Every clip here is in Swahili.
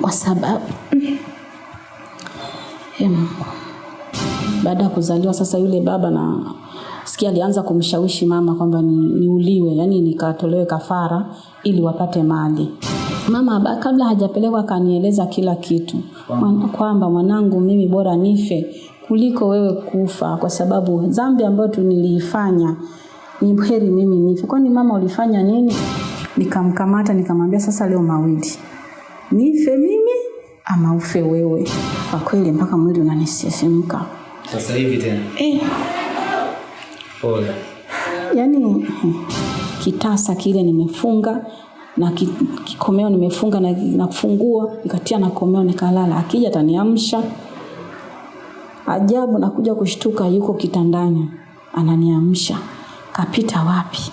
kwa sababu em, baada ya kuzaliwa sasa yule baba na sikia alianza kumshawishi mama kwamba ni, niuliwe yani nikatolewe kafara ili wapate mali. Mama ba- kabla hajapelekwa akanieleza kila kitu kwamba mwanangu mimi bora nife kuliko wewe kufa kwa sababu dhambi ambayo niliifanya ni heri mimi nife. Kwani mama ulifanya nini? Nikamkamata nikamwambia sasa leo mawili nife mimi ama ufe wewe? Kwa kweli mpaka mwili unanisisimka. Sasa hivi tena. eh, Pole. yani eh, kitasa kile nimefunga na ki- kikomeo nimefunga na, na funguo nikatia na komeo nikalala. Akija ataniamsha. Ajabu nakuja kushtuka yuko kitandani ananiamsha. Kapita wapi?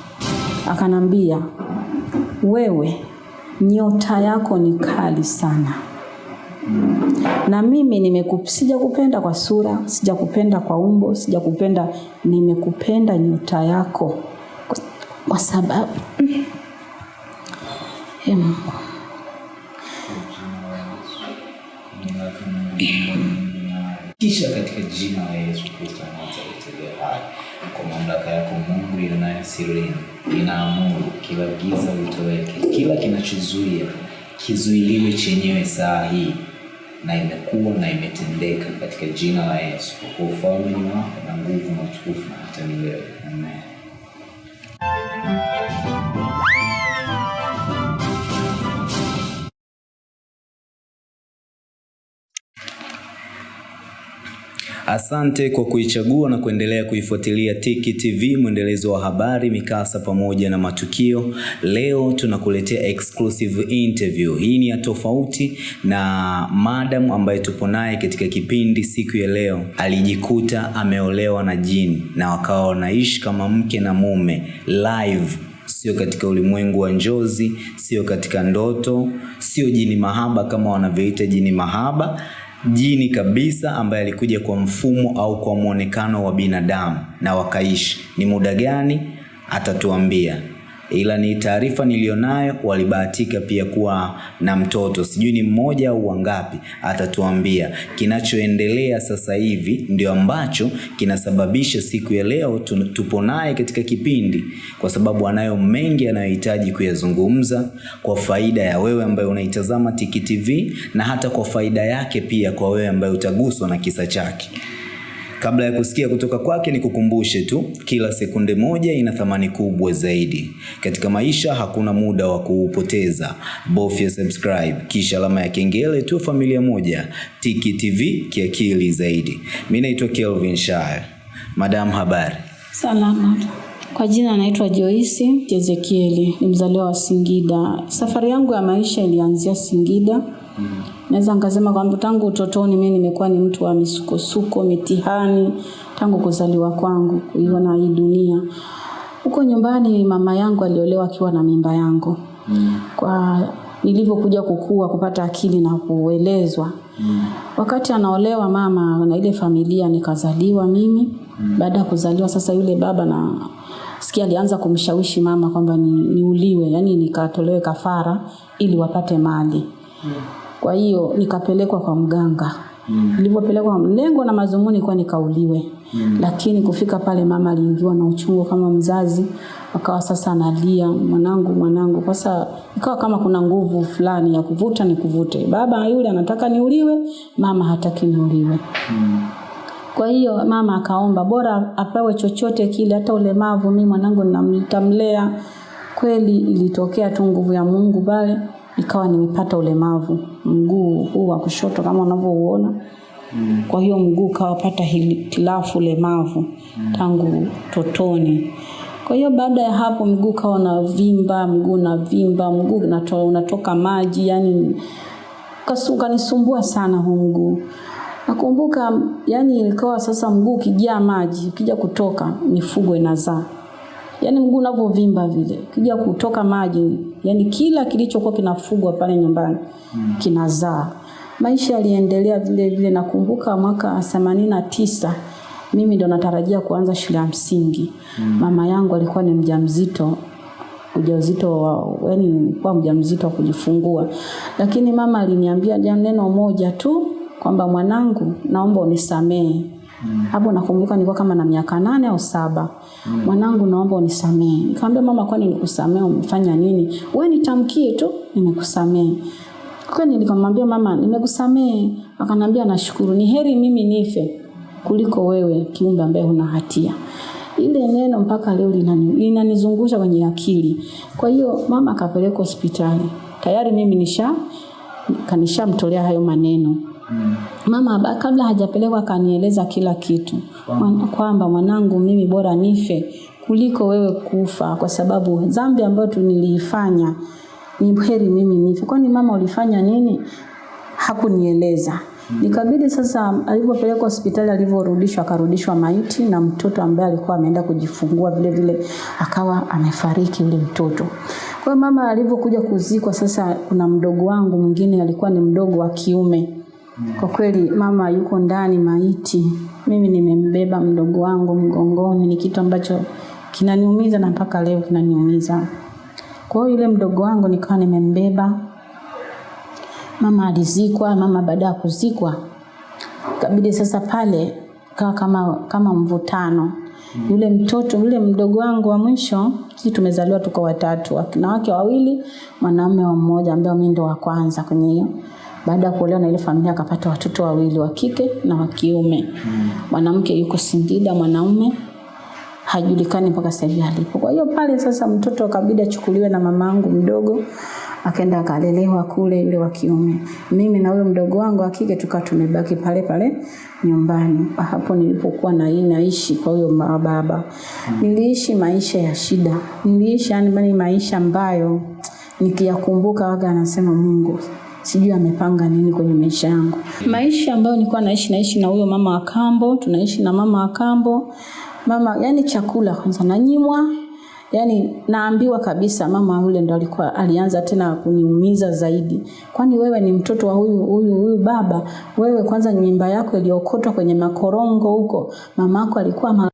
Akanambia wewe nyota yako ni kali sana. Na mimi nimeku- sijakupenda kwa sura sijakupenda kwa umbo sijakupenda nimekupenda nyota yako. Kwa, sababu Em, Kisha katika jina la Yesu Kristo Nazareti aliye hai, kwa mamlaka yako Mungu ionayo sirini, inaamuru kila giza litoweke, kila kinachozuia kizuiliwe chenyewe saa hii, na imekuwa na imetendeka katika jina la Yesu, kwa ufalme ni wako na nguvu na utukufu na hata milele. Amen. Asante kwa kuichagua na kuendelea kuifuatilia Tiki TV, mwendelezo wa habari, mikasa pamoja na matukio. Leo tunakuletea exclusive interview. Hii ni ya tofauti na madam ambaye tupo naye katika kipindi siku ya leo. Alijikuta ameolewa na jini na wakawa wanaishi kama mke na mume live sio katika ulimwengu wa njozi, sio katika ndoto, sio jini mahaba kama wanavyoita jini mahaba, jini kabisa ambaye alikuja kwa mfumo au kwa mwonekano wa binadamu na wakaishi. Ni muda gani? Atatuambia ila ni taarifa niliyonayo, walibahatika pia kuwa na mtoto, sijui ni mmoja au wangapi, atatuambia. Kinachoendelea sasa hivi ndio ambacho kinasababisha siku ya leo tupo naye katika kipindi, kwa sababu anayo mengi anayohitaji kuyazungumza kwa faida ya wewe ambaye unaitazama Tiki TV na hata kwa faida yake pia kwa wewe ambaye utaguswa na kisa chake. Kabla ya kusikia kutoka kwake, nikukumbushe tu, kila sekunde moja ina thamani kubwa zaidi katika maisha. Hakuna muda wa kuupoteza, bofya subscribe kisha alama ya kengele tu. Familia moja, Tiki TV, kiakili zaidi. Mi naitwa Kelvin Shire. Madam, habari? salama kwa jina naitwa Joyce Ezekieli ni mzaliwa wa Singida safari yangu ya maisha ilianzia Singida naweza nikasema kwamba tangu utotoni mimi nimekuwa ni mtu wa misukosuko mitihani tangu kuzaliwa kwangu kuiona hii dunia huko nyumbani mama yangu aliolewa akiwa na mimba yangu kwa nilivyokuja kukua kupata akili na kuelezwa Mm. wakati anaolewa mama na ile familia nikazaliwa mimi Mm. baada ya kuzaliwa sasa yule baba na sikia alianza kumshawishi mama kwamba ni, niuliwe yani nikatolewe kafara ili wapate mali kwa hiyo nikapelekwa kwa mganga. Nilivyopelekwa lengo na mazumuni kwa nikauliwe Mm. lakini kufika pale mama aliingiwa na uchungu kama mzazi akawa sasa analia mwanangu mwanangu. Sasa ikawa kama kuna nguvu fulani ya kuvuta ni kuvute. Baba yule anataka niuliwe mama hataki niuliwe. Mm. kwa hiyo mama akaomba bora apewe chochote kile, hata ulemavu, mimi mwanangu nitamlea. Kweli ilitokea tu nguvu ya Mungu pale, ikawa nimepata ulemavu mguu huu wa kushoto kama unavyouona. Kwa hiyo mguu ukawapata hitilafu ulemavu tangu totoni. Kwa hiyo baada ya hapo mguu ukawa unavimba, mguu unavimba, mguu unato, unatoka maji, yani ukanisumbua sana huu mguu. Nakumbuka yani ilikuwa sasa mguu ukijaa maji, ukija kutoka mifugo inazaa. yani mguu unavyovimba vile, ukija kutoka maji, yani kila kilichokuwa kinafugwa pale nyumbani mm. kinazaa. Maisha yaliendelea vile vile. Nakumbuka mwaka themanini na tisa mimi ndo natarajia kuanza shule ya msingi. mm. Mama yangu alikuwa ni mjamzito ujauzito wa yani kwa mjamzito wa kujifungua, lakini mama aliniambia neno moja tu kwamba mwanangu, naomba unisamehe. Hapo nakumbuka nilikuwa kama na miaka nane au saba. Mm. Mwanangu, naomba unisamehe. Nikamwambia mama, kwani nikusamehe? Umefanya nini? Wewe nitamkie tu nimekusamehe. Kwani nikamwambia mama, nimekusamehe. Akanambia nashukuru, ni heri mimi nife kuliko wewe kiumbe ambaye huna hatia. Ile neno mpaka leo linanizungusha kwenye akili. Kwa hiyo mama akapelekwa hospitali. Tayari mimi nisha kanishamtolea hayo maneno. Mama kabla hajapelekwa akanieleza kila kitu kwamba mwanangu, mimi bora nife kuliko wewe kufa, kwa sababu dhambi ambayo niliifanya ni heri mimi nife. Kwani mama ulifanya nini? Hakunieleza. Nikabidi sasa, alipopelekwa hospitali, alivyorudishwa, akarudishwa maiti na mtoto ambaye alikuwa ameenda kujifungua vile vile akawa amefariki yule mtoto. Kwa mama alivyokuja kuzikwa, sasa kuna mdogo wangu mwingine alikuwa ni mdogo wa kiume. Kwa kweli mama yuko ndani maiti, mimi nimembeba mdogo wangu mgongoni, ni kitu ambacho kinaniumiza na mpaka leo kinaniumiza. Kwa hiyo yule mdogo wangu nikawa nimembeba. Mama alizikwa, mama baada ya kuzikwa kabidi sasa pale kawa kama kama mvutano. Yule mtoto yule mdogo wangu wa mwisho, sisi tumezaliwa tuko watatu, wanawake wawili, mwanaume wa mmoja ambaye mimi ndo wa kwanza kwenye hiyo. Baada ya kuolewa na ile familia akapata watoto wawili wa kike na wa kiume. Mwanamke yuko Singida, mwanaume hajulikani mpaka sasa hivi alipo. Kwa hiyo pale sasa mtoto akabidi achukuliwe na mamangu mdogo akaenda akalelewa kule yule wa kiume. Mimi na huyo mdogo wangu wa kike tukawa tumebaki pale pale nyumbani. Hapo nilipokuwa na naishi kwa huyo baba. Niliishi maisha ya shida. Niliishi yani maisha ambayo nikiyakumbuka waga anasema Mungu sijui amepanga nini kwenye maisha yangu. Maisha ambayo nilikuwa naishi naishi na huyo mama wa kambo, tunaishi na mama wa kambo. Mama yani chakula kwanza nanyimwa, yani naambiwa kabisa mama yule ndo alikuwa alianza tena kuniumiza zaidi. Kwani wewe ni mtoto wa huyu huyu huyu baba, wewe kwanza nyumba yako iliokotwa kwenye makorongo huko, mamako alikuwa mama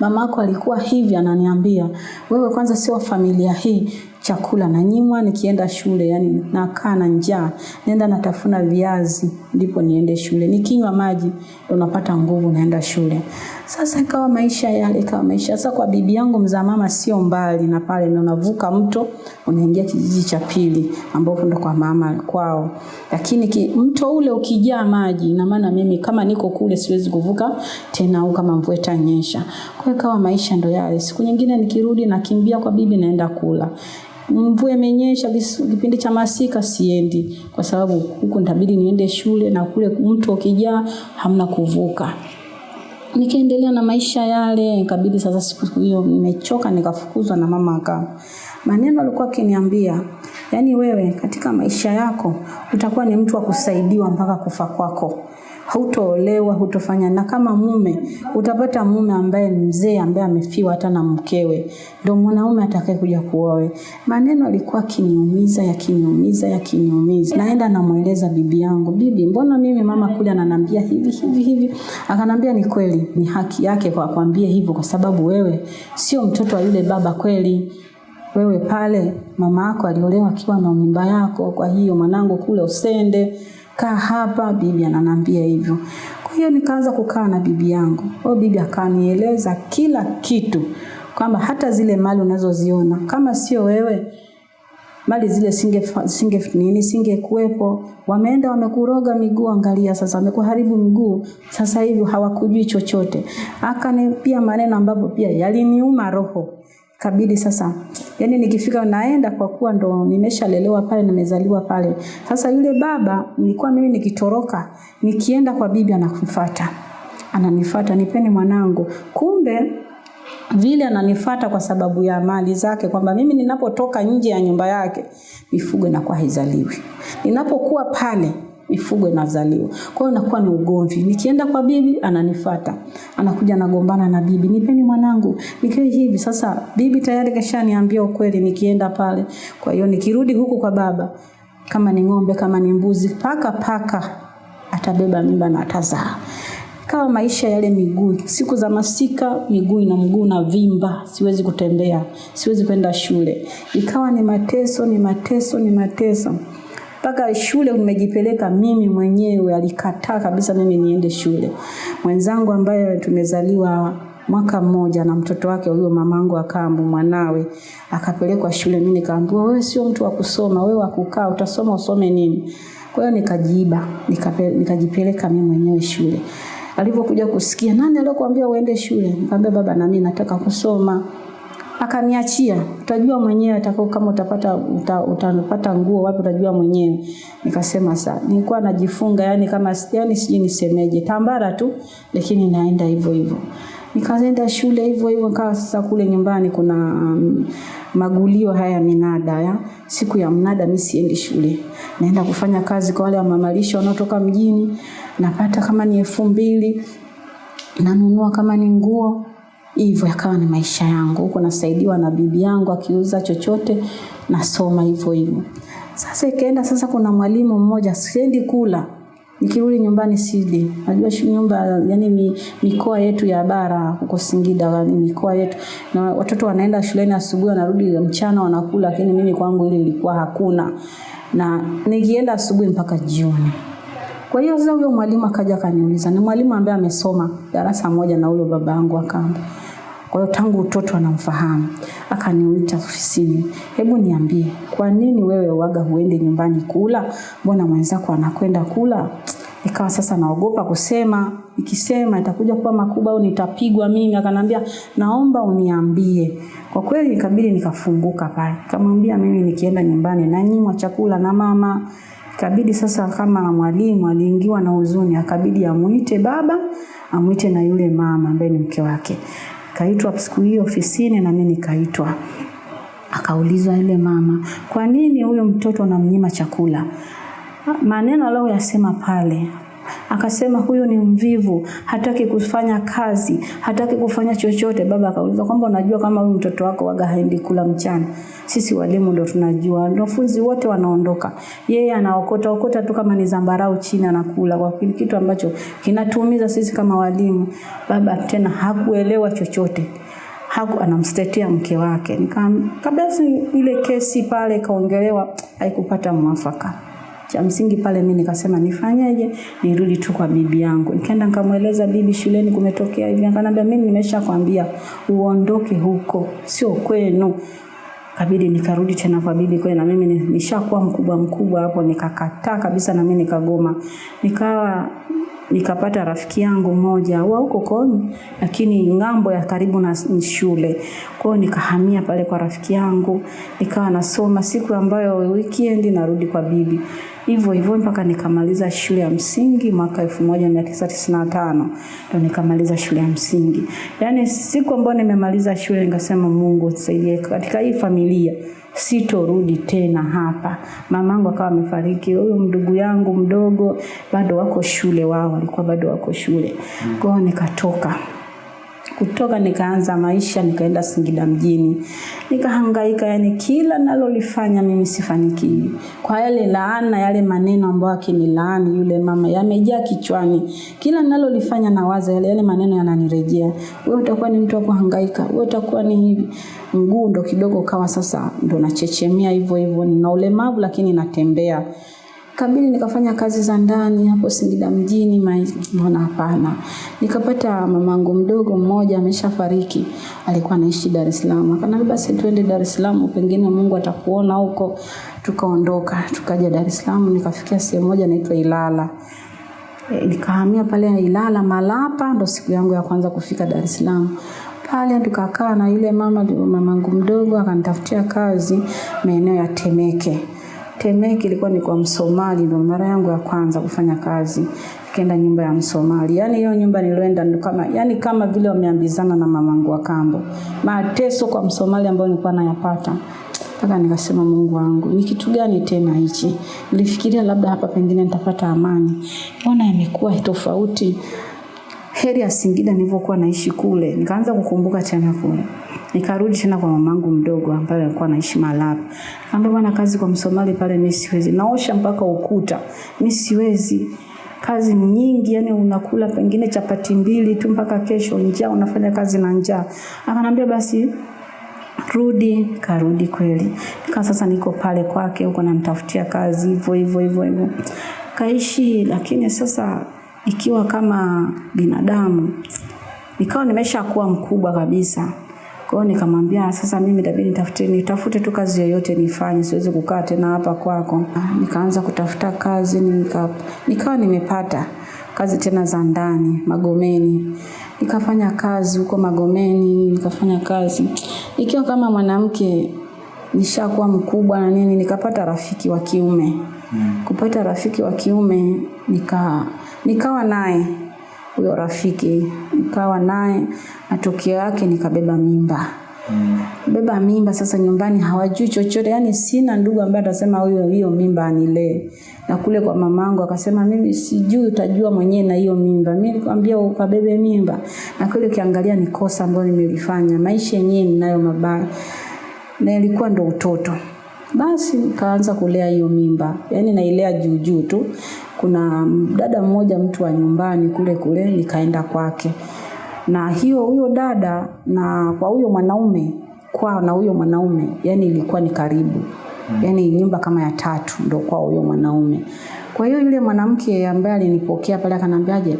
mamako alikuwa hivi ananiambia wewe kwanza sio familia hii chakula nanyimwa nikienda shule yani nakaa na njaa nenda natafuna viazi ndipo niende shule. Nikinywa maji ndo napata nguvu naenda shule. Sasa ikawa maisha yale ikawa maisha. Sasa kwa bibi yangu mzaa mama sio mbali na pale na unavuka mto unaingia kijiji cha pili ambapo ndo kwa mama kwao. Lakini ki, mto ule ukijaa maji na maana mimi kama niko kule siwezi kuvuka tena au kama mvua itanyesha. Kwa hiyo ikawa maisha ndo yale. Siku nyingine nikirudi nakimbia kwa bibi naenda kula mvua imenyesha kipindi cha masika siendi. Kwa sababu huku nitabidi niende shule na kule mtu ukijaa hamna kuvuka. Nikaendelea na maisha yale nikabidi sasa siku hiyo nimechoka nikafukuzwa na mama aka maneno alikuwa akiniambia yani wewe katika maisha yako utakuwa ni mtu wa kusaidiwa mpaka kufa kwako hautoolewa hutofanya. Na kama mume utapata mume ambaye ni mzee ambaye amefiwa hata na mkewe. Ndio mwanaume atakaye kuja kuoe maneno alikuwa akiniumiza yakiniumiza yakiniumiza. Naenda namweleza bibi yangu bibi mbona mimi mama kule ananiambia hivi hivi hivi? Akanambia ni kweli ni haki yake kwa kwambie hivyo kwa sababu wewe sio mtoto wa yule baba kweli. Wewe pale mama yako aliolewa akiwa na mimba yako kwa hiyo mwanangu kule usende kaa hapa bibi ananambia hivyo. Kwa hiyo nikaanza kukaa na bibi yangu. Kwa bibi akanieleza kila kitu kwamba hata zile mali unazoziona kama sio wewe mali zile singe singe nini singekuwepo. Wameenda wamekuroga miguu angalia sasa wamekuharibu miguu. Sasa hivi hawakujui chochote. Akanipia maneno ambapo pia yaliniuma roho kabidi sasa. Yani nikifika naenda kwa kuwa ndo nimeshalelewa pale nimezaliwa pale. Sasa yule baba nilikuwa mimi nikitoroka nikienda kwa bibi anakufuata ananifuata nipeni mwanangu. Kumbe vile ananifata kwa sababu ya mali zake kwamba mimi ninapotoka nje ya nyumba yake mifugo inakuwa haizaliwi. Ninapokuwa pale mifugo inazaliwa kwa hiyo inakuwa ni ugomvi. Nikienda kwa bibi ananifata. Anakuja anagombana na bibi. Nipeni mwanangu. Nikiwa hivi. Sasa bibi tayari kashaniambia ukweli nikienda pale. Kwa hiyo nikirudi huku kwa baba kama ni ng'ombe kama ni mbuzi paka paka atabeba mimba na atazaa. Kawa maisha yale miguu, siku za masika miguu na mguu na vimba, siwezi kutembea, siwezi kwenda shule. Ikawa ni mateso, ni mateso, ni mateso. Mpaka shule umejipeleka mimi mwenyewe, alikataa kabisa mimi niende shule. Mwenzangu ambaye tumezaliwa mwaka mmoja na mtoto wake huyo mamangu akambu mwanawe akapelekwa shule. Mimi nikaambiwa wewe sio mtu wa kusoma, wewe wa kukaa, utasoma usome nini? Kwa hiyo nikajiiba, nikajipeleka mimi mwenyewe shule. Alipokuja kusikia nani aliyokuambia uende shule? Nikamwambia baba, na mimi nataka kusoma. Akaniachia, utajua mwenyewe atakao kama utapata uta, utapata nguo wapi utajua mwenyewe. Nikasema saa nilikuwa najifunga yani kama yani sijui nisemeje, tambara tu lakini naenda hivyo hivyo. Nikaenda shule hivyo hivyo, nikawa sasa kule nyumbani kuna um, magulio haya minada ya siku ya mnada, mimi siendi shule, naenda kufanya kazi kwa wale wamamalisha wanaotoka mjini, napata kama ni elfu mbili nanunua kama ni nguo hivyo, yakawa ni maisha yangu huko, nasaidiwa na bibi yangu akiuza chochote, nasoma hivyo hivyo. Sasa ikaenda sasa, kuna mwalimu mmoja, siendi kula Nikirudi nyumbani sidi. Najua nyumba yani mi, mikoa yetu ya bara huko Singida mikoa yetu. Na watoto wanaenda shuleni asubuhi wanarudi mchana wanakula lakini mimi kwangu ile ilikuwa hakuna. Na nikienda asubuhi mpaka jioni. Kwa hiyo sasa huyo mwalimu akaja akaniuliza, ni mwalimu ambaye amesoma darasa moja na huyo baba yangu akamba. Kwa hiyo tangu utoto anamfahamu. Akaniuita ofisini. Hebu niambie, kwa nini wewe waga huende nyumbani kula? Mbona mwenzako anakwenda kula? Ikawa sasa naogopa kusema, ikisema itakuja kuwa makubwa au nitapigwa mimi. Akanambia, naomba uniambie. Kwa kweli ikabidi nikafunguka pale. Nikamwambia mimi nikienda nyumbani nanyimwa chakula na mama. Ikabidi sasa kama mwalimu aliingiwa na huzuni, akabidi amuite baba, amuite na yule mama ambaye ni mke wake. Kaitwa siku hiyo ofisini na mimi nikaitwa. Akaulizwa yule mama, kwa nini huyo mtoto unamnyima chakula? Maneno aliyoyasema pale akasema huyu ni mvivu, hataki kufanya kazi, hataki kufanya chochote. Baba akauliza kwamba unajua kama huyu mtoto wako waga haendi kula mchana. Sisi walimu ndo tunajua, wanafunzi wote wanaondoka, yeye anaokota okota tu kama ni zambarau chini anakula, kwa kitu ambacho kinatuumiza sisi kama walimu. Baba tena hakuelewa chochote haku anamstetea mke wake. Nikabasi ile kesi pale kaongelewa, haikupata mwafaka cha msingi pale mimi nikasema nifanyeje nirudi tu kwa bibi yangu. Nikaenda nikamweleza bibi shuleni kumetokea hivi. Akaniambia mimi nimeshakwambia uondoke huko sio kwenu. Kabidi nikarudi tena kwa bibi kwa na mimi nishakuwa mkubwa mkubwa hapo nikakataa kabisa na mimi nikagoma. Nikawa nikapata rafiki yangu mmoja wa huko Koni, lakini ng'ambo ya karibu na shule. Kwa nikahamia pale kwa rafiki yangu, nikawa nasoma siku ambayo weekend narudi kwa bibi. Hivyo hivyo mpaka nikamaliza shule ya msingi mwaka 1995 ndo nikamaliza shule ya msingi. Yaani siku ambayo nimemaliza shule nikasema Mungu nisaidie katika hii familia sitorudi tena hapa. Mamangu akawa amefariki, huyo mdugu yangu mdogo bado wako shule, wao walikuwa bado wako shule. Kwa hiyo nikatoka kutoka nikaanza maisha, nikaenda Singida mjini, nikahangaika, yani kila nalolifanya mimi sifanikiwi. Kwa yale laana, yale maneno ambayo akinilaani yule mama yamejaa kichwani, kila nalolifanya nawaza yale yale maneno yananirejea, wewe utakuwa ni mtu wa kuhangaika, wewe utakuwa ni hivi. Mguu ndo kidogo kawa sasa ndo nachechemea hivyo hivyo, nina ulemavu lakini natembea kabidi nikafanya kazi za ndani hapo Singida mjini, maana hapana. Nikapata mamangu mdogo mmoja ameshafariki, alikuwa anaishi Dar es Salaam. Akaniambia basi twende Dar es Salaam, pengine Mungu atakuona huko. Tukaondoka, tukaja Dar es Salaam, nikafikia sehemu moja inaitwa Ilala. E, nikahamia pale Ilala Malapa, ndo siku yangu ya kwanza kufika Dar es Salaam pale tukakaa na yule mama mamangu mdogo akanitafutia kazi maeneo ya Temeke. Temeke ilikuwa ni kwa Msomali, ndo mara yangu ya kwanza kufanya kazi. kenda nyumba ya Msomali. Yaani hiyo nyumba nilioenda kama yani kama vile wameambizana na mamangu wa kambo. Mateso kwa Msomali ambayo nilikuwa nayapata. Mpaka nikasema Mungu wangu, ni kitu gani tena hichi? Nilifikiria labda hapa pengine nitapata amani. Mbona imekuwa tofauti? Heri ya Singida nilivyokuwa naishi kule. Nikaanza kukumbuka tena kule. Nikarudi tena kwa mamangu mdogo ambaye alikuwa anaishi Malapa. Nikamwambia bwana, kazi kwa Msomali pale mimi siwezi. Naosha mpaka ukuta. Mimi siwezi. kazi nyingi, yani unakula pengine chapati mbili tu mpaka kesho, njaa, unafanya kazi na njaa. Akanambia basi rudi. Karudi kweli, nika sasa niko pale kwake huko, namtafutia kazi hivyo hivyo hivyo hivyo, kaishi. Lakini sasa ikiwa kama binadamu, nikawa nimesha kuwa mkubwa kabisa. Kwa hiyo nikamwambia sasa, mimi itabidi nitafute nitafute tu kazi yoyote nifanye, siwezi kukaa tena hapa kwako. Nikaanza kutafuta kazi nika, nikawa nimepata kazi tena za ndani Magomeni. Nikafanya kazi huko Magomeni, nikafanya kazi ikiwa kama mwanamke nishakuwa mkubwa na nini, nikapata rafiki wa kiume. Kupata rafiki wa kiume nika nikawa naye huyo rafiki, nikawa naye, matokeo yake nikabeba mimba. mm. Beba mimba sasa, nyumbani hawajui chochote, yani sina ndugu ambaye atasema huyo hiyo mimba anilee. Na kule kwa mamangu akasema mimi sijui, utajua mwenyewe na hiyo mimba. Mimi nikamwambia ukabebe mimba, na kule ukiangalia ni kosa ambayo nimelifanya. Maisha yenyewe ninayo mabaya, na ilikuwa ndo utoto. Basi nikaanza kulea hiyo mimba, yani nailea juujuu juu tu. Kuna dada mmoja mtu wa nyumbani kule kule, nikaenda kwake. Na hiyo huyo dada na kwa huyo mwanaume kwa na huyo mwanaume yani ilikuwa ni karibu. Yani nyumba kama ya tatu ndo kwa huyo mwanaume. Kwa hiyo yule mwanamke ambaye alinipokea pale akanambiaje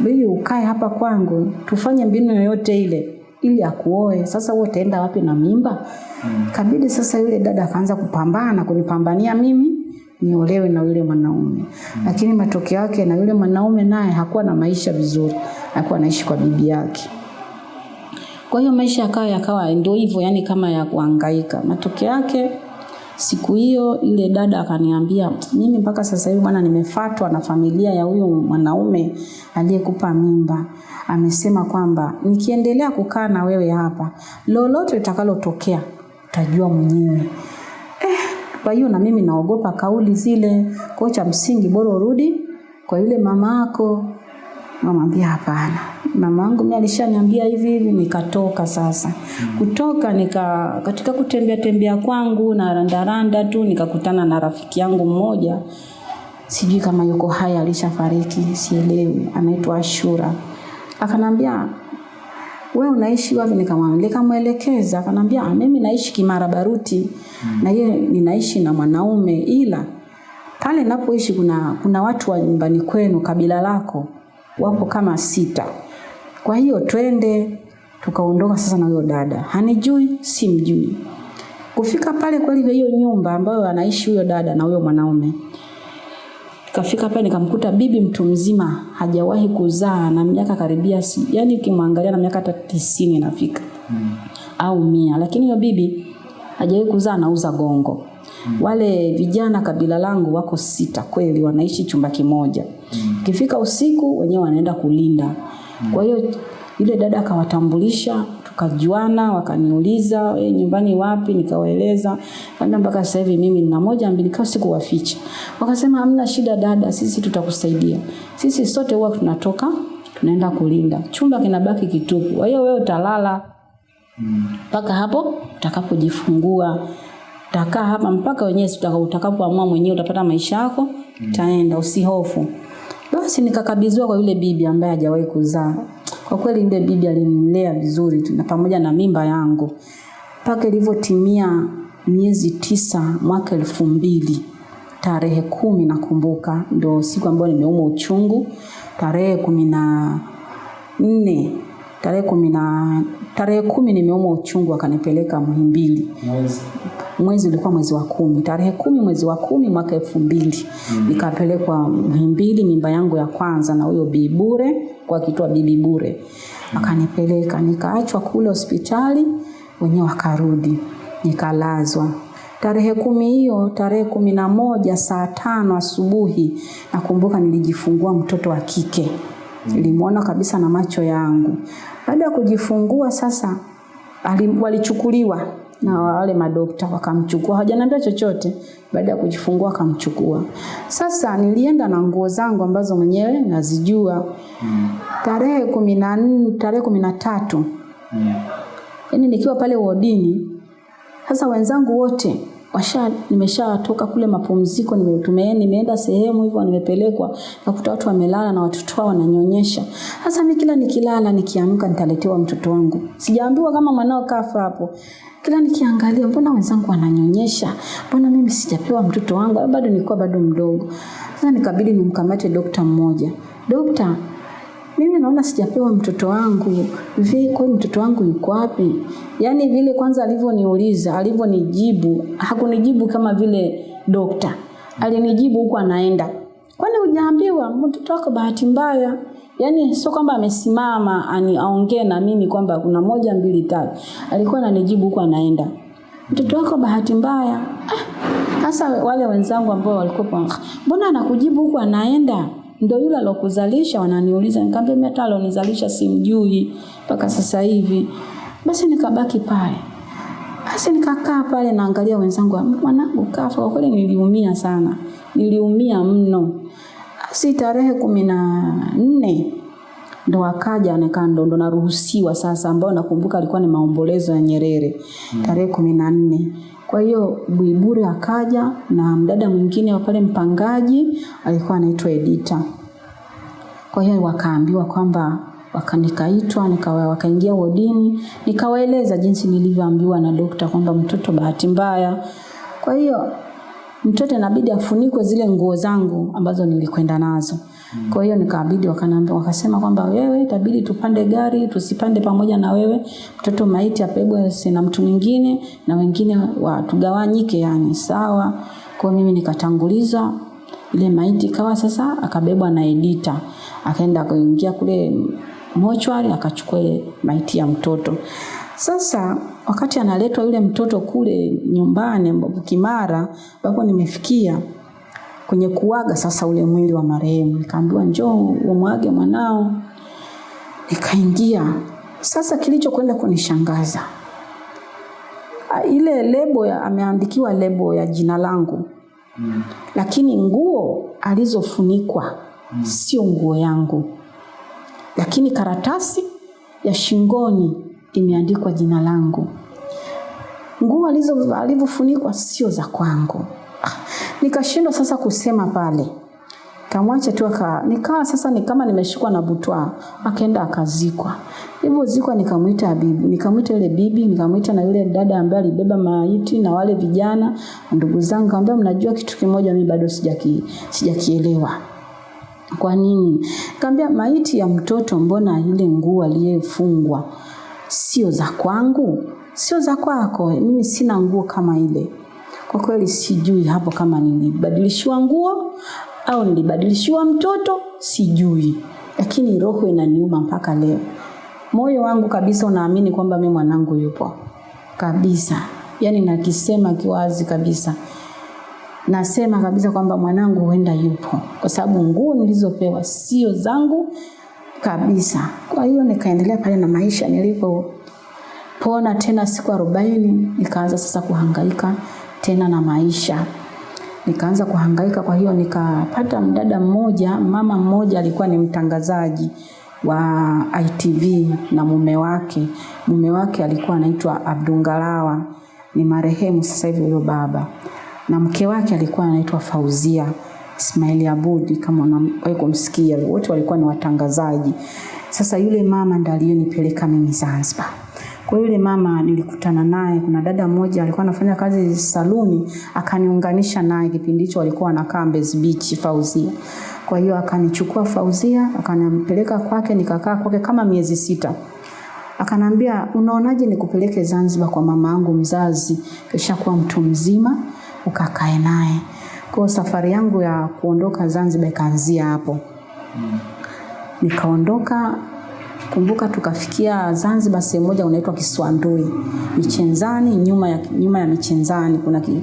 bibi ukae hapa kwangu tufanye mbinu yoyote ile ili akuoe. Sasa wewe utaenda wapi na mimba? Mm. kabidi sasa yule dada akaanza kupambana kunipambania mimi niolewe na yule mwanaume. Mm. lakini matokeo yake na yule mwanaume naye hakuwa na maisha vizuri. Alikuwa anaishi kwa bibi yake. Kwa hiyo maisha yakawa yakawa ndio hivyo yani kama ya kuhangaika. Matokeo yake siku hiyo ile dada akaniambia mimi mpaka sasa hivi bwana nimefatwa na familia ya huyu mwanaume aliyekupa mimba. Amesema kwamba nikiendelea kukaa na wewe hapa lolote litakalotokea utajua mwenyewe kwa hiyo na mimi naogopa kauli zile. Kwa cha msingi bora urudi kwa yule mama yako. Namwambia hapana, mama yangu mimi alishaniambia hivi hivi, nikatoka sasa. Kutoka nika katika kutembea tembea kwangu na randaranda tu nikakutana na rafiki yangu mmoja, sijui kama yuko hai, alishafariki, sielewi, anaitwa Ashura. Akanambia wewe unaishi wapi? Nikamwambia, nikamwelekeza, akanambia "Ah, mimi naishi Kimara Baruti mm. na yeye ninaishi na mwanaume, ila pale napoishi kuna kuna watu wa nyumbani kwenu, kabila lako wapo kama sita. Kwa hiyo twende. Tukaondoka sasa na huyo dada, hanijui simjui. Kufika pale kweli hiyo nyumba ambayo anaishi huyo dada na huyo mwanaume Kafika pale nikamkuta bibi mtu mzima hajawahi kuzaa na miaka karibia si, yani ukimwangalia na miaka hata tisini inafika mm. au mia, lakini hiyo bibi hajawahi kuzaa, anauza gongo mm. Wale vijana kabila langu wako sita kweli, wanaishi chumba kimoja mm. Kifika usiku wenyewe wanaenda kulinda mm. Kwa hiyo yule dada akawatambulisha tukajuana, wakaniuliza e, nyumbani wapi, nikawaeleza kwenda mpaka sasa hivi mimi nina moja mbili, kwa sikuwaficha. Wakasema hamna shida dada, sisi tutakusaidia. Sisi sote huwa tunatoka tunaenda kulinda, chumba kinabaki kitupu, kwa hiyo wewe utalala mpaka hapo utakapojifungua. Utakaa hapa mpaka wenyewe utakapoamua mwenyewe utapata maisha yako, utaenda, usihofu. Basi nikakabidhiwa kwa yule bibi ambaye hajawahi kuzaa. Kwa kweli yule bibi alinilea vizuri tu na pamoja na mimba yangu. Mpaka ilivyotimia miezi tisa mwaka elfu mbili tarehe kumi nakumbuka, ndo siku ambayo nimeumwa uchungu. Tarehe kumi na nne tarehe kumi na tarehe kumi nimeumwa uchungu, akanipeleka Muhimbili mwezi ulikuwa mwezi wa kumi. Tarehe kumi mwezi wa kumi mwaka elfu mbili. Nikapelekwa Muhimbili, mimba yangu ya kwanza na huyo Bibure bure, kwa kitwa bibi bure. Mm. akanipeleka, nikaachwa kule hospitali, wenyewe wakarudi, nikalazwa. Tarehe kumi hiyo, tarehe kumi na moja saa tano asubuhi nakumbuka nilijifungua mtoto wa kike, nilimwona kabisa na macho yangu. Baada ya kujifungua sasa alim, walichukuliwa na wale madokta wakamchukua, hawajaniambia chochote. Baada ya kujifungua wakamchukua. Sasa nilienda na nguo zangu ambazo mwenyewe nazijua. Tarehe kumi na nne, tarehe kumi na tatu yaani nikiwa pale wodini, sasa wenzangu wote washa nimeshatoka kule mapumziko nimetumia nimeenda sehemu hivyo nimepelekwa nakuta watu wamelala na watoto wao wananyonyesha sasa mimi kila nikilala nikiamka nitaletewa mtoto wangu sijaambiwa kama mwanao kafa hapo kila nikiangalia mbona wenzangu wananyonyesha mbona mimi sijapewa mtoto wangu bado nilikuwa bado mdogo? Sasa nikabidi nimkamate dokta mmoja. Dokta mimi naona sijapewa mtoto wangu. Vi kwa mtoto wangu yuko wapi? Yaani vile kwanza alivyoniuliza alivyonijibu hakunijibu kama vile dokta. Alinijibu huku anaenda. Kwani hujaambiwa mtoto wako bahati mbaya yaani sio kwamba amesimama ani aongee na mimi kwamba kuna moja mbili tatu. Alikuwa ananijibu huku anaenda. Mtoto wako bahati mbaya. Hasa wale wenzangu ambao walikuwa mbona anakujibu huku anaenda? Ndo yule alokuzalisha? Wananiuliza. Nikamwambia mimi hata alonizalisha simjui mpaka sasa hivi. Basi nikabaki pale. Basi nikakaa pale naangalia wenzangu. Mwanangu kafa. Kwa kweli niliumia sana. Niliumia mno basi tarehe kumi na nne ndo akaja nikaa ndo, ndo naruhusiwa sasa ambao nakumbuka alikuwa ni maombolezo ya Nyerere hmm. tarehe kumi na nne kwa hiyo Buiburi akaja na mdada mwingine wa pale mpangaji alikuwa anaitwa Edita. Kwa hiyo wakaambiwa kwamba wakanikaitwa nikawa wakaingia wodini nikawaeleza jinsi nilivyoambiwa na dokta kwamba mtoto bahati mbaya. Kwa hiyo mtoto inabidi afunikwe zile nguo zangu ambazo nilikwenda nazo. Kwa hiyo nikabidi wakaniambia wakasema kwamba wewe itabidi tupande gari tusipande pamoja na wewe mtoto maiti apebwe na mtu mwingine na wengine watugawanyike yani sawa. Kwa mimi nikatanguliza ile maiti kawa sasa akabebwa na Edita akaenda kuingia kule mochwari akachukua ile maiti ya mtoto. Sasa wakati analetwa yule mtoto kule nyumbani Kimara ambapo nimefikia kwenye kuaga sasa ule mwili wa marehemu. Nikaambiwa njoo umwage mwanao. Nikaingia. Sasa kilichokwenda kunishangaza ile lebo ya, ameandikiwa lebo ya jina langu. Mm. lakini nguo alizofunikwa mm. sio nguo yangu. Lakini karatasi ya shingoni imeandikwa jina langu nguo alizo alivyofunikwa sio za kwangu. Nikashindwa sasa kusema pale. Kamwacha tu aka nikawa sasa ni kama nimeshikwa na butwa. Akaenda akazikwa. Hivyo zikwa nikamwita bibi nikamwita yule bibi nikamwita na yule dada ambaye alibeba maiti na wale vijana ndugu zangu kaambia mnajua kitu kimoja mimi bado sijaki sijakielewa. Kwa nini? Kaambia maiti ya mtoto mbona ile nguo aliyefungwa sio za kwangu sio za kwako mimi sina nguo kama ile. Kwa kweli sijui hapo kama nilibadilishiwa nguo au nilibadilishiwa mtoto sijui. Lakini roho inaniuma mpaka leo. Moyo wangu kabisa unaamini kwamba mimi mwanangu yupo. Kabisa. Yani nakisema kiwazi kabisa. Nasema kabisa kwamba mwanangu huenda yupo. Kwa sababu nguo nilizopewa sio zangu kabisa. Kwa hiyo nikaendelea pale na maisha nilipopona tena siku arobaini nikaanza sasa kuhangaika tena na maisha. Nikaanza kuhangaika kwa hiyo nikapata mdada mmoja mama mmoja alikuwa ni mtangazaji wa ITV na mume wake. Mume wake alikuwa anaitwa Abdungalawa ni marehemu sasa hivi huyo baba. Na mke wake alikuwa anaitwa Fauzia Ismaili Abudi kama unawahi kumsikia. Wote walikuwa ni watangazaji. Sasa yule mama ndiye aliyonipeleka mimi Zanzibar kwa yule mama nilikutana naye, kuna dada mmoja alikuwa anafanya kazi saluni, akaniunganisha naye kipindi hicho alikuwa anakaa Mbezi Beach Fauzia. Kwa hiyo akanichukua Fauzia, akanipeleka kwake, nikakaa kwake kama miezi sita. Akanambia, unaonaje nikupeleke Zanzibar kwa mama yangu mzazi, kisha kuwa mtu mzima, ukakae naye. Kwa safari yangu ya kuondoka Zanzibar ikaanzia hapo. Nikaondoka kumbuka tukafikia Zanzibar sehemu moja unaitwa Kiswandui. Michenzani nyuma ya, nyuma ya Michenzani kuna ki,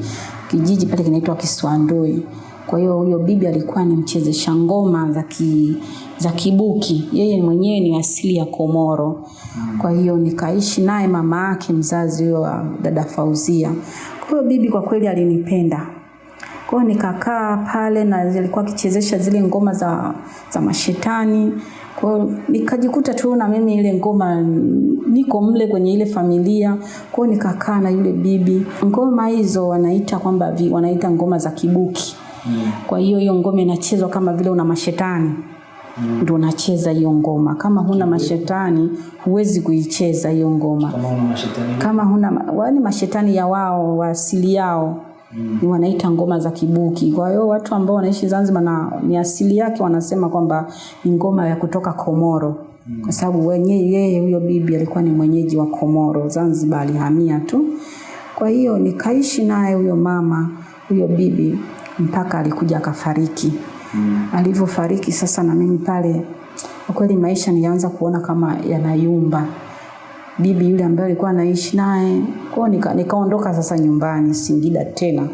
kijiji pale kinaitwa Kiswandui. Kwa hiyo huyo bibi alikuwa ni mchezesha ngoma za ki, za kibuki. Yeye mwenyewe ni asili ya Komoro. Kwa hiyo nikaishi naye mama yake mzazi huyo wa dada Fauzia. Kwa hiyo bibi kwa kweli alinipenda Kwa nikakaa pale na zilikuwa akichezesha zile ngoma za, za mashetani. Kwa nikajikuta tu na mimi ile ngoma niko mle kwenye ile familia. Kwa nikakaa na yule bibi. Ngoma hizo wanaita kwamba wanaita ngoma za kibuki. Kwa hiyo hiyo ngoma inachezwa kama vile una mashetani ndio unacheza hiyo ngoma. Kama huna mashetani huwezi kuicheza hiyo ngoma Kama huna mashetani kama huna wani mashetani ya wao wa asili yao mm. ni wanaita ngoma za kibuki. Kwa hiyo watu ambao wanaishi Zanzibar na ni asili yake wanasema kwamba ni ngoma ya kutoka Komoro mm. kwa sababu yeye huyo bibi alikuwa ni mwenyeji wa Komoro, Zanzibar alihamia tu. Kwa hiyo nikaishi naye huyo mama huyo bibi mpaka alikuja akafariki. Mm. Alivyofariki sasa na mimi pale kwa kweli maisha nilianza kuona kama yanayumba bibi yule ambaye alikuwa anaishi naye. Kwa hiyo nika, nikaondoka sasa nyumbani Singida tena.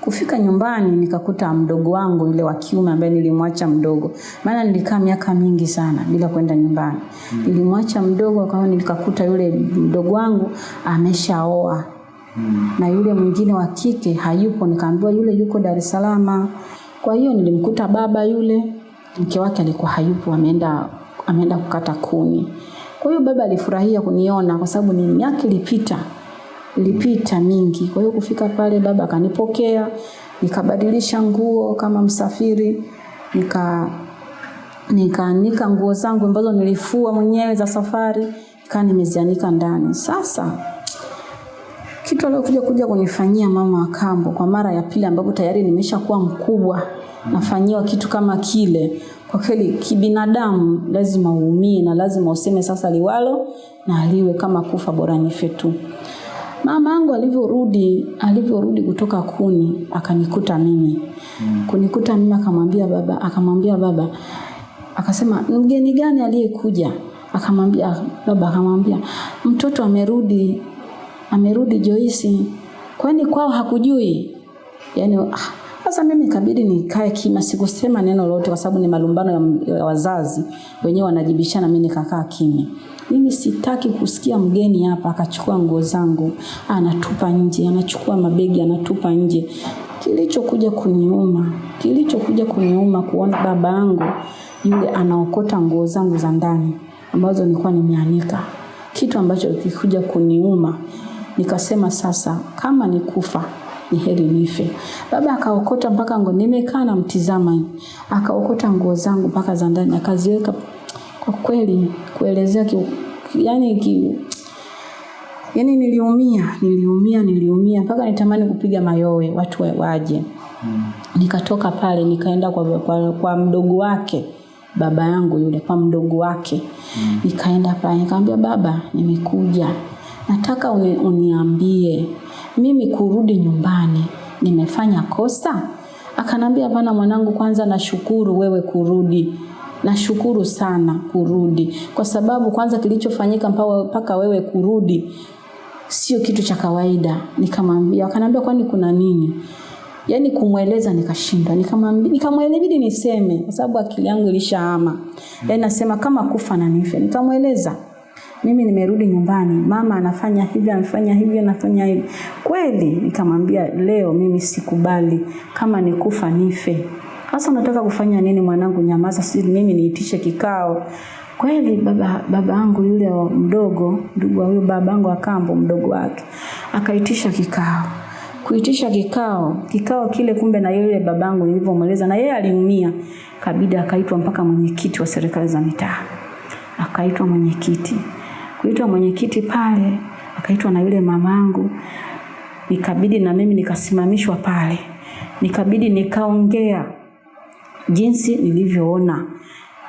Kufika nyumbani nikakuta mdogo wangu yule wa kiume ambaye nilimwacha mdogo, maana nilikaa miaka mingi sana bila kwenda nyumbani. Mm. Nilimwacha mdogo, kwa hiyo nikakuta yule mdogo wangu ameshaoa mm. na yule mwingine wa kike hayupo. Nikaambiwa yule yuko Dar es Salaam. Kwa hiyo nilimkuta baba yule, mke wake alikuwa hayupo, ameenda ameenda kukata kuni. Kwa hiyo baba alifurahia kuniona kwa sababu ni miaka ilipita ilipita mingi. Kwa hiyo kufika pale baba akanipokea, nikabadilisha nguo kama msafiri, nika nikaanika nguo zangu ambazo nilifua mwenyewe za safari, kaa nimezianika ndani. Sasa kitu aliokuja kuja kunifanyia mama wa kambo kwa mara ya pili, ambapo tayari nimeshakuwa mkubwa, nafanyiwa kitu kama kile, kwa kweli kibinadamu lazima uumie na lazima useme sasa liwalo na aliwe, kama kufa bora nife tu. Mama yangu alivyorudi alivyorudi kutoka kuni akanikuta mimi. Kunikuta mimi akamwambia baba akamwambia baba akasema mgeni gani aliyekuja? Akamwambia baba akamwambia mtoto amerudi amerudi Joyce. Kwani kwao hakujui? Yaani ah, sasa mimi ikabidi nikae kimya, sikusema neno lolote kwa sababu ni malumbano ya, wazazi wenyewe wanajibishana, mimi nikakaa kimya. Mimi sitaki kusikia mgeni hapa akachukua nguo zangu anatupa nje, anachukua mabegi anatupa nje. Kilichokuja kuniuma, kilichokuja kuniuma kuona baba yangu yule anaokota nguo zangu za ndani ambazo nilikuwa nimeanika, kitu ambacho kikuja kuniuma. Nikasema sasa, kama ni kufa ni heri nife. Baba akaokota mpaka nguo, nimekaa na mtizama akaokota nguo zangu mpaka za ndani akaziweka. Kwa kweli kuelezea ki, yani ki, yani niliumia, niliumia, niliumia mpaka nitamani kupiga mayowe watu wa- waje. Nikatoka pale nikaenda kwa, kwa, kwa mdogo wake baba yangu yule, kwa mdogo wake mm. Nikaenda pale nikamwambia, baba, nimekuja nataka uni, uniambie mimi kurudi nyumbani nimefanya kosa? Akanambia, bana mwanangu, kwanza nashukuru wewe kurudi nashukuru sana kurudi, kwa sababu kwanza kilichofanyika mpaka wewe kurudi sio kitu cha kawaida. Nikamwambia, akanambia kwani kuna nini? Yaani kumweleza nikashindwa, nikamwambia nikamwelebidi niseme kwa sababu akili yangu ilishahama. Yaani nasema kama kufa na nife. Nikamweleza mimi nimerudi nyumbani, mama anafanya hivi, anafanya hivi, anafanya hivi. Kweli nikamwambia leo mimi sikubali, kama nikufa nife. Sasa unataka kufanya nini mwanangu? Nyamaza, si mimi niitishe kikao. Kweli baba baba yangu yule wa mdogo, ndugu wa huyo baba yangu wa kambo, mdogo wake akaitisha kikao kuitisha kikao kikao kile, kumbe na yule babangu nilivyomweleza, na yeye aliumia, kabidi akaitwa mpaka mwenyekiti wa serikali za mitaa, akaitwa mwenyekiti. Kuitwa mwenyekiti pale, akaitwa na yule mamangu, nikabidi na mimi nikasimamishwa pale, nikabidi nikaongea jinsi nilivyoona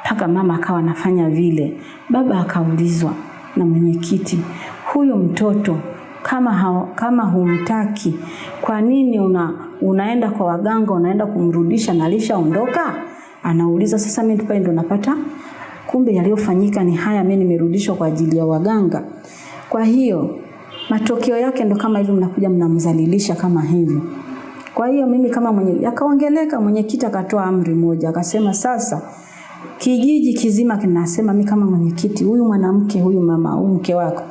mpaka mama akawa anafanya vile. Baba akaulizwa na mwenyekiti, huyu mtoto kama, ha, kama humtaki kwa nini una, unaenda kwa waganga unaenda kumrudisha na alishaondoka? Anauliza. Sasa mimi pale ndo napata kumbe yaliyofanyika ni haya, mimi nimerudishwa kwa ajili ya waganga. Kwa hiyo matokeo yake ndo kama hivyo, mnakuja mnamzalilisha kama hivyo. Kwa hiyo mimi kama mwenye akaongeleka, mwenyekiti akatoa amri moja, akasema sasa kijiji kizima kinasema, mimi kama mwenyekiti, huyu mwanamke huyu mama huyu mke wako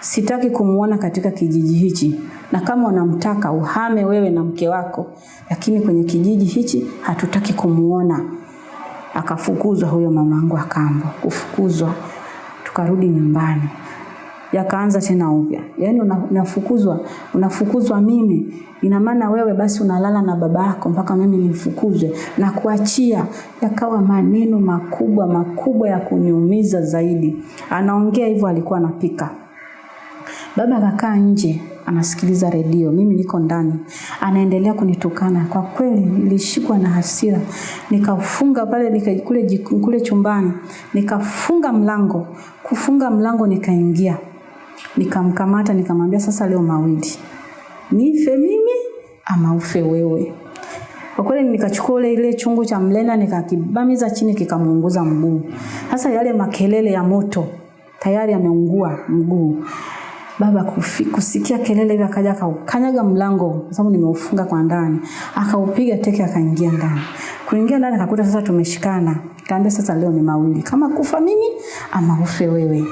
sitaki kumuona katika kijiji hichi, na kama unamtaka uhame wewe na mke wako, lakini kwenye kijiji hichi hatutaki kumuona. Akafukuzwa huyo mamangu akambo, kufukuzwa, tukarudi nyumbani yakaanza tena upya. Yaani unafukuzwa, unafukuzwa mimi. Ina maana wewe basi unalala na baba yako mpaka mimi nifukuzwe na kuachia. Yakawa maneno makubwa makubwa ya kuniumiza zaidi. Anaongea hivyo alikuwa anapika. Baba akakaa nje anasikiliza redio, mimi niko ndani, anaendelea kunitukana. Kwa kweli nilishikwa na hasira, nikafunga pale nika, kule, kule chumbani, nikafunga mlango. Kufunga mlango nikaingia, nikamkamata, nikamwambia sasa, leo mawili, nife mimi ama ufe wewe. Kwa kweli nikachukua ule ile chungu cha mlenda nikakibamiza chini kikamuunguza mguu. Sasa yale makelele ya moto tayari ameungua mguu. Baba kufi, kusikia kelele hivi akaja akaukanyaga mlango kwa sababu nimeufunga kwa ndani. Akaupiga teke akaingia ndani. Kuingia ndani akakuta sasa tumeshikana. Kaambia sasa leo ni mawili. Kama kufa mimi ama ufe wewe.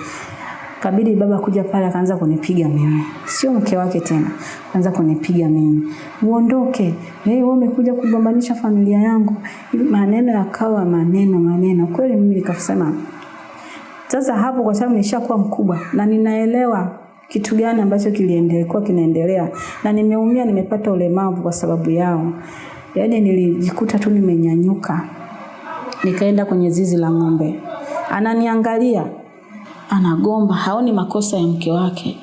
Kabidi baba kuja pale akaanza kunipiga mimi. Sio mke wake tena. Akaanza kunipiga mimi. Uondoke. Hey, wewe umekuja kugombanisha familia yangu. Maneno yakawa maneno maneno. Kweli mimi nikasema sasa hapo kwa sababu nishakuwa mkubwa na ninaelewa kitu gani ambacho kiliendelea kinaendelea na nimeumia nimepata ulemavu kwa sababu yao. Yaani nilijikuta tu nimenyanyuka. Nikaenda kwenye zizi la ng'ombe. Ananiangalia anagomba, haoni makosa ya mke wake.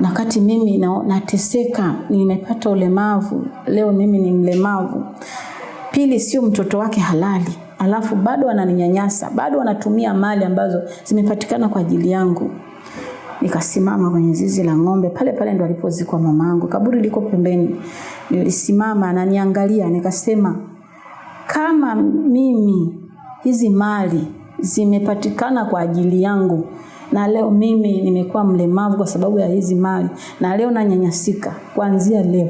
Na wakati mimi na, nateseka, nimepata ulemavu, leo mimi ni mlemavu. Pili, sio mtoto wake halali, alafu bado ananinyanyasa, bado anatumia mali ambazo zimepatikana kwa ajili yangu. Nikasimama kwenye zizi la ng'ombe, pale pale ndo alipozikwa mamangu, kaburi liko pembeni. Nilisimama, ananiangalia, nikasema kama mimi hizi mali zimepatikana kwa ajili yangu na leo mimi nimekuwa mlemavu kwa sababu ya hizi mali na leo nanyanyasika, kuanzia leo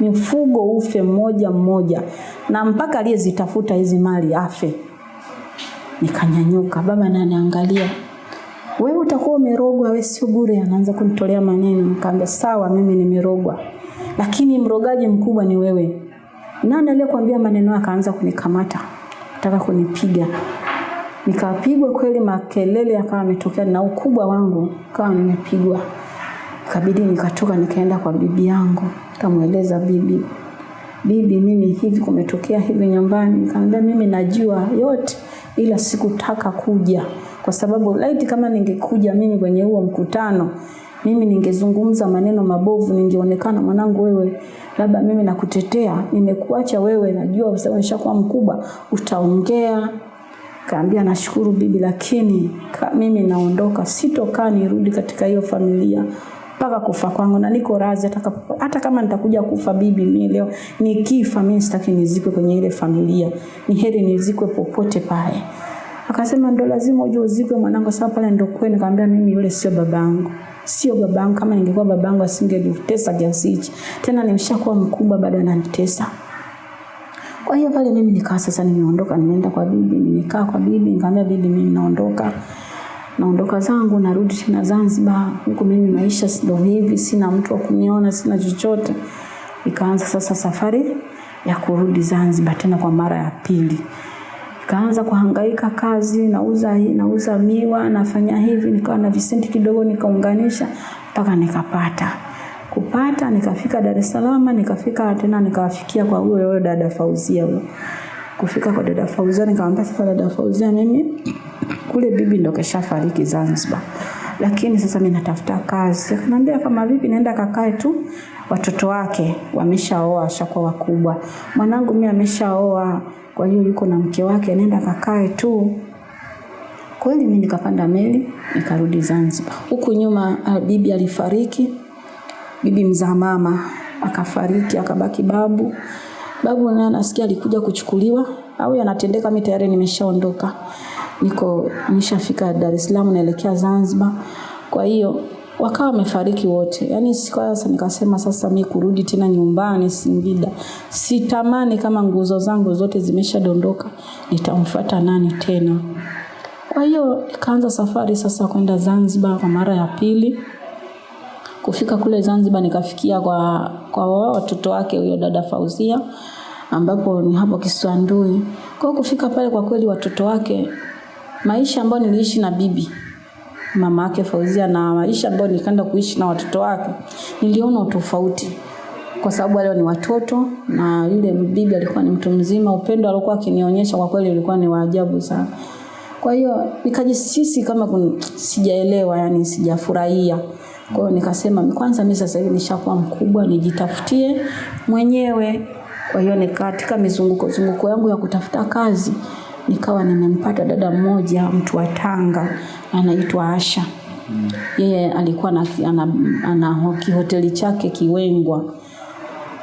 mifugo ufe mmoja mmoja, na mpaka aliyezitafuta hizi mali afe. Nikanyanyuka, baba ananiangalia, wewe utakuwa umerogwa, wewe sio bure. Anaanza kunitolea maneno, nikaambia sawa, mimi nimerogwa, lakini mrogaji mkubwa ni wewe. Nani aliyekwambia maneno? Akaanza kunikamata, nataka kunipiga. Nikapigwa kweli, makelele yakawa yametokea na ukubwa wangu kawa nimepigwa. Ikabidi nikatoka nikaenda kwa bibi yangu, nikamweleza bibi, bibi, mimi hivi kumetokea hivi nyumbani. Nikamwambia mimi najua yote, ila sikutaka kuja kwa sababu laiti kama ningekuja mimi kwenye huo mkutano mimi ningezungumza maneno mabovu, ningeonekana mwanangu, wewe labda mimi nakutetea, nimekuacha wewe, najua kwa sababu nishakuwa mkubwa, utaongea. Kaambia nashukuru bibi, lakini ka, mimi naondoka, sitokaa nirudi katika hiyo familia mpaka kufa kwangu, na niko razi hata, hata kama nitakuja kufa bibi, mimi leo nikifa, mimi sitaki nizikwe kwenye ile familia, ni heri nizikwe popote pale. Akasema ndo lazima uje uzikwe mwanangu, sababu pale ndo kwenu. Nikamwambia mimi yule sio babangu, sio babangu. Kama ningekuwa babangu asingenitesa kiasi hichi. Tena nimeshakuwa mkubwa, bado ananitesa. Kwa hiyo pale mimi nikaa sasa nimeondoka, nimeenda kwa bibi, nimekaa kwa bibi, nikamwambia bibi, mimi naondoka naondoka zangu narudi tena Zanzibar. Huku mimi maisha ndo hivi, sina mtu wa kuniona, sina chochote. Ikaanza sasa safari ya kurudi Zanzibar tena kwa mara ya pili. Nikaanza kuhangaika kazi, nauza nauza miwa, nafanya hivi, nikawa na visenti kidogo nikaunganisha mpaka nikapata. Kupata nikafika Dar es Salaam, nikafika tena nikawafikia kwa huyo huyo dada Fauzia huyo. Kufika kwa dada Fauzia nikamwambia sasa dada Fauzia mimi kule bibi ndo kashafariki Zanzibar. Lakini sasa mimi natafuta kazi. Akaniambia kama vipi naenda kakae tu watoto wake wameshaoa washakuwa wakubwa. Mwanangu mimi ameshaoa kwa hiyo yuko na mke wake nenda kakae tu. Kweli mimi nikapanda meli nikarudi Zanzibar. Huku nyuma uh, bibi alifariki. Bibi mzaa mama akafariki akabaki babu. Babu naye nasikia alikuja kuchukuliwa au yanatendeka, mimi tayari nimeshaondoka. Niko nishafika Dar es Salaam naelekea Zanzibar. Kwa hiyo wakawa wamefariki wote. Yaani sasa nikasema sasa mimi kurudi tena nyumbani Singida. Sitamani kama nguzo zangu zote zimeshadondoka, nitamfuata nani tena? Kwa hiyo nikaanza safari sasa kwenda Zanzibar kwa mara ya pili. Kufika kule Zanzibar nikafikia kwa kwa watoto wake huyo dada Fauzia ambapo ni hapo Kiswandui. Kwa kufika pale kwa kweli watoto wake maisha ambayo niliishi na bibi mama yake Fauzia na maisha ambayo nikaenda kuishi na watoto wake niliona tofauti kwa sababu wale ni watoto na yule bibi alikuwa ni mtu mzima. Upendo alikuwa akinionyesha kwa kweli ulikuwa ni wa ajabu sana. Kwa hiyo nikajisisi kama sijaelewa, yani sijafurahia. Kwa hiyo nikasema kwanza mimi sasa hivi nishakuwa mkubwa, nijitafutie mwenyewe. Kwa hiyo katika mizunguko zunguko yangu ya kutafuta kazi nikawa nimempata dada mmoja mtu wa Tanga anaitwa Asha. Yeye alikuwa na, ana, ana kihoteli chake Kiwengwa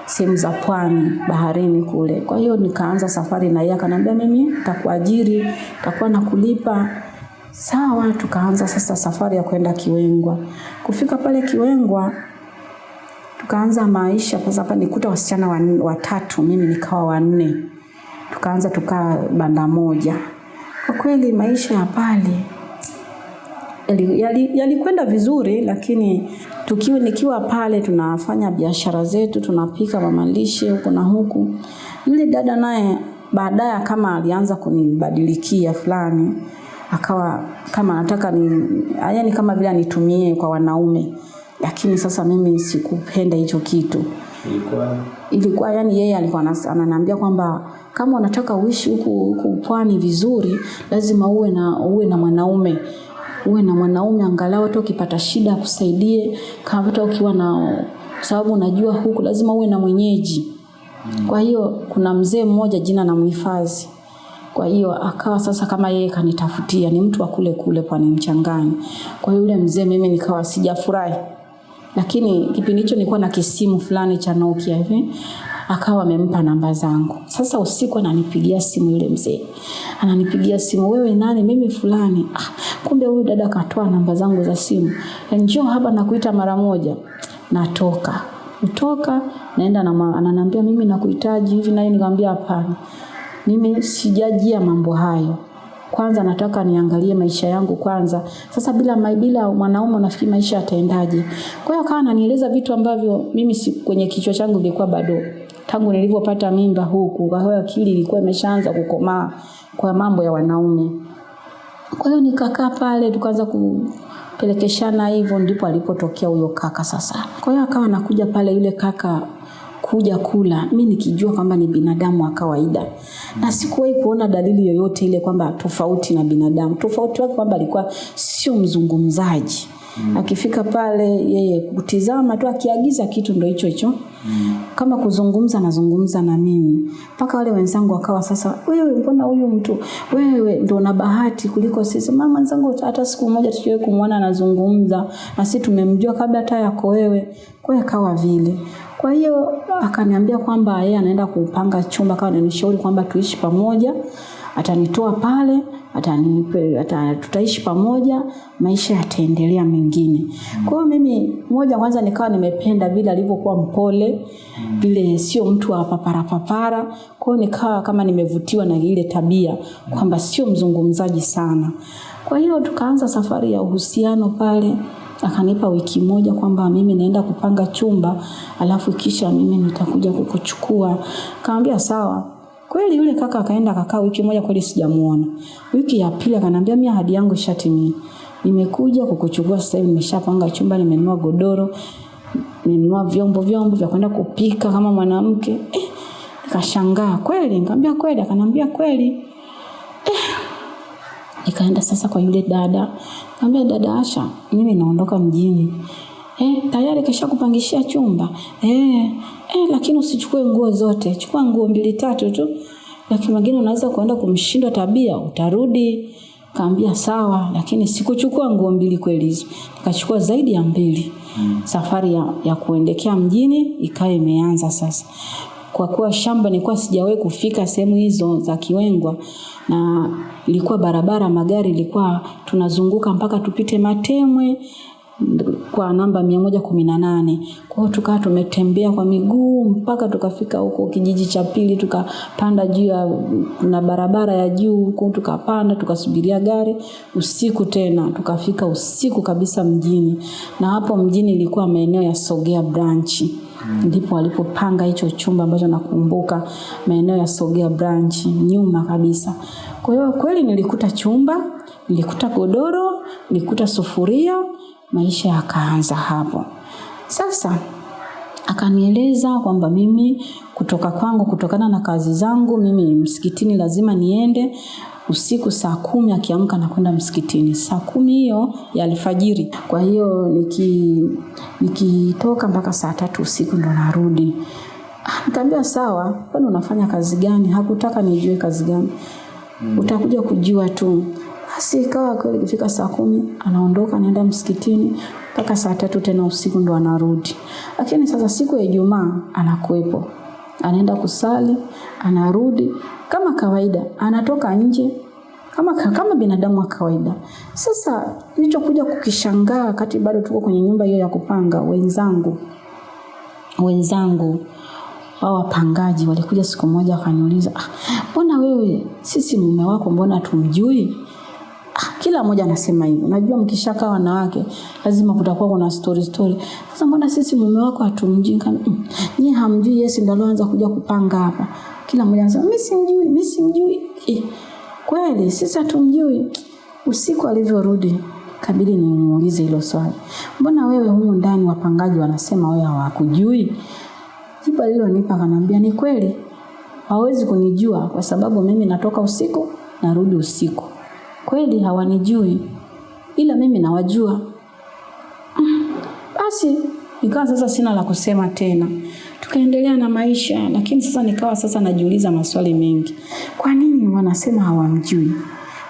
sehemu za pwani baharini kule. Kwa hiyo nikaanza safari na yeye akaniambia mimi nitakuajiri, nitakuwa nakulipa. Sawa, tukaanza sasa safari ya kwenda Kiwengwa. Kufika pale Kiwengwa tukaanza maisha sasa hapa nikuta wasichana watatu, mimi nikawa wanne. Tukaanza tukaa banda moja. Kwa kweli maisha ya pale yalikwenda yali, vizuri lakini tukiwa nikiwa pale tunafanya biashara zetu tunapika mamalishe huku na huku yule dada naye baadaye kama alianza kunibadilikia fulani akawa kama anataka ni yani kama vile anitumie kwa wanaume lakini sasa mimi sikupenda hicho kitu Ilikuwa ilikuwa yani yeye alikuwa ananiambia kwamba kama unataka uishi huku huku pwani vizuri lazima uwe na uwe na mwanaume. Uwe na mwanaume angalau hata ukipata shida akusaidie kama hata ukiwa na sababu unajua huku lazima uwe na mwenyeji. Kwa hiyo kuna mzee mmoja jina na mhifadhi kwa hiyo akawa sasa kama yeye kanitafutia ni mtu wa kule kule pwani mchangani. Kwa hiyo yule mzee mimi nikawa sijafurahi lakini kipindi hicho nilikuwa na kisimu fulani cha Nokia hivi akawa amempa namba zangu. Sasa usiku ananipigia simu yule mzee, ananipigia simu, wewe nani? Mimi fulani. Ah, kumbe huyu dada katoa namba zangu za simu, njoo hapa nakuita mara moja. Natoka kutoka naenda na ananiambia mimi nakuhitaji hivi, naye nikamwambia hapana, mimi sijajia mambo hayo kwanza nataka niangalie maisha yangu kwanza. Sasa bila bila mwanaume unafikiri maisha yataendaje? Kwa hiyo akawa ananieleza vitu ambavyo mimi si, kwenye kichwa changu vilikuwa bado tangu nilivyopata mimba huku, kwa hiyo akili ilikuwa imeshaanza kukomaa kwa mambo ya wanaume. Kwa hiyo nikakaa pale tukaanza kupelekeshana hivyo, ndipo alipotokea huyo kaka sasa. Kwa hiyo akawa anakuja pale yule kaka kuja kula, mi nikijua kwamba ni binadamu wa kawaida, na sikuwahi kuona dalili yoyote ile kwamba tofauti na binadamu. Tofauti wake kwamba alikuwa sio mzungumzaji mm. Akifika pale yeye kutizama tu, akiagiza kitu ndo hicho hicho mm. Kama kuzungumza, nazungumza na mimi mpaka wale wenzangu wakawa sasa, wewe mbona huyu mtu wewe ndo na bahati kuliko sisi. Mama wenzangu hata siku moja tusiwahi kumwona anazungumza na sisi tumemjua kabla hata yako wewe. Kwa hiyo akawa vile kwa hiyo akaniambia kwamba yeye anaenda kupanga chumba, kawa ananishauri kwamba tuishi pamoja, atanitoa pale, atanipe, ata, tutaishi pamoja, maisha yataendelea mengine. Kwa hiyo mimi moja kwanza nikawa nimependa vile alivyokuwa mpole, vile sio mtu wa papara. Kwa hiyo nikawa kama nimevutiwa na ile tabia kwamba sio mzungumzaji sana. Kwa hiyo tukaanza safari ya uhusiano pale akanipa wiki moja kwamba mimi naenda kupanga chumba alafu kisha mimi nitakuja kukuchukua. Kaambia sawa. Kweli yule kaka akaenda akakaa wiki moja, kweli sijamuona. Wiki ya pili akaniambia mimi ahadi yangu ishatimia, nimekuja kukuchukua sasa hivi, nimeshapanga chumba, nimenunua godoro, nimenunua vyombo vyombo vya kwenda kupika kama mwanamke. Eh, nikashangaa kweli, nikamwambia kweli, akaniambia kweli. Nikaenda sasa kwa yule dada. Nikamwambia dada Asha, mimi naondoka mjini. Eh, tayari kisha kupangishia chumba. Eh, eh, lakini usichukue nguo zote. Chukua nguo mbili tatu tu. Lakini mwingine unaweza kuenda kumshindwa tabia, utarudi. Kaambia sawa, lakini sikuchukua nguo mbili kweli hizo. Nikachukua zaidi ya mbili. Mm. Safari ya, ya kuendekea mjini ikawa imeanza sasa kwa kuwa shamba nilikuwa sijawahi kufika sehemu hizo za Kiwengwa na ilikuwa barabara magari ilikuwa tunazunguka mpaka tupite Matemwe kwa namba mia moja kumi na nane. Kwa hiyo tukawa tumetembea kwa miguu mpaka tukafika huko kijiji cha pili tukapanda juu ya na barabara ya juu huko tukapanda tukasubiria gari. Usiku tena tukafika usiku kabisa mjini. Na hapo mjini ilikuwa maeneo ya sogea branchi ndipo walipopanga hicho chumba ambacho nakumbuka maeneo ya sogea branch nyuma kabisa. Kwa hiyo kweli nilikuta chumba nilikuta godoro nilikuta sufuria maisha yakaanza hapo. Sasa akanieleza kwamba mimi kutoka kwangu kutokana na kazi zangu mimi msikitini lazima niende usiku saa kumi akiamka nakwenda msikitini. Saa kumi hiyo ya alfajiri. Kwa hiyo niki nikitoka mpaka saa tatu usiku ndo narudi. Nikaambia sawa kwani unafanya kazi gani? Hakutaka nijue kazi gani. Utakuja kujua tu basi ikawa kweli ikifika saa kumi anaondoka anaenda msikitini mpaka saa tatu tena usiku ndo anarudi. Lakini sasa siku ya ijumaa anakuwepo. Anaenda kusali anarudi. Kama kawaida anatoka nje kama, kama binadamu wa kawaida. Sasa nilichokuja kukishangaa wakati bado tuko kwenye nyumba hiyo ya kupanga wenzangu wenzangu wao wapangaji walikuja siku moja wakaniuliza "Ah, mbona wewe sisi mume wako mbona tumjui? Ah, kila mmoja anasema hivyo. Najua mkishakaa wanawake lazima kutakuwa kuna story story. Sasa mbona sisi mume wako hatumjui? Mm, hamjui yesi ndio anaanza kuja kupanga hapa. Kila mmoja anasema mimi simjui mimi simjui. Eh, kweli sisi hatumjui. Usiku alivyorudi kabidi nimuulize hilo swali. Mbona wewe humu ndani wapangaji wanasema wewe hawakujui? Jibu alilonipa akanambia, ni kweli. Hawezi kunijua kwa sababu mimi natoka usiku narudi usiku kweli hawanijui ila mimi nawajua. Mm, basi nikawa sasa sina la kusema tena. Tukaendelea na maisha lakini sasa nikawa sasa najiuliza maswali mengi. Kwa nini wanasema hawamjui?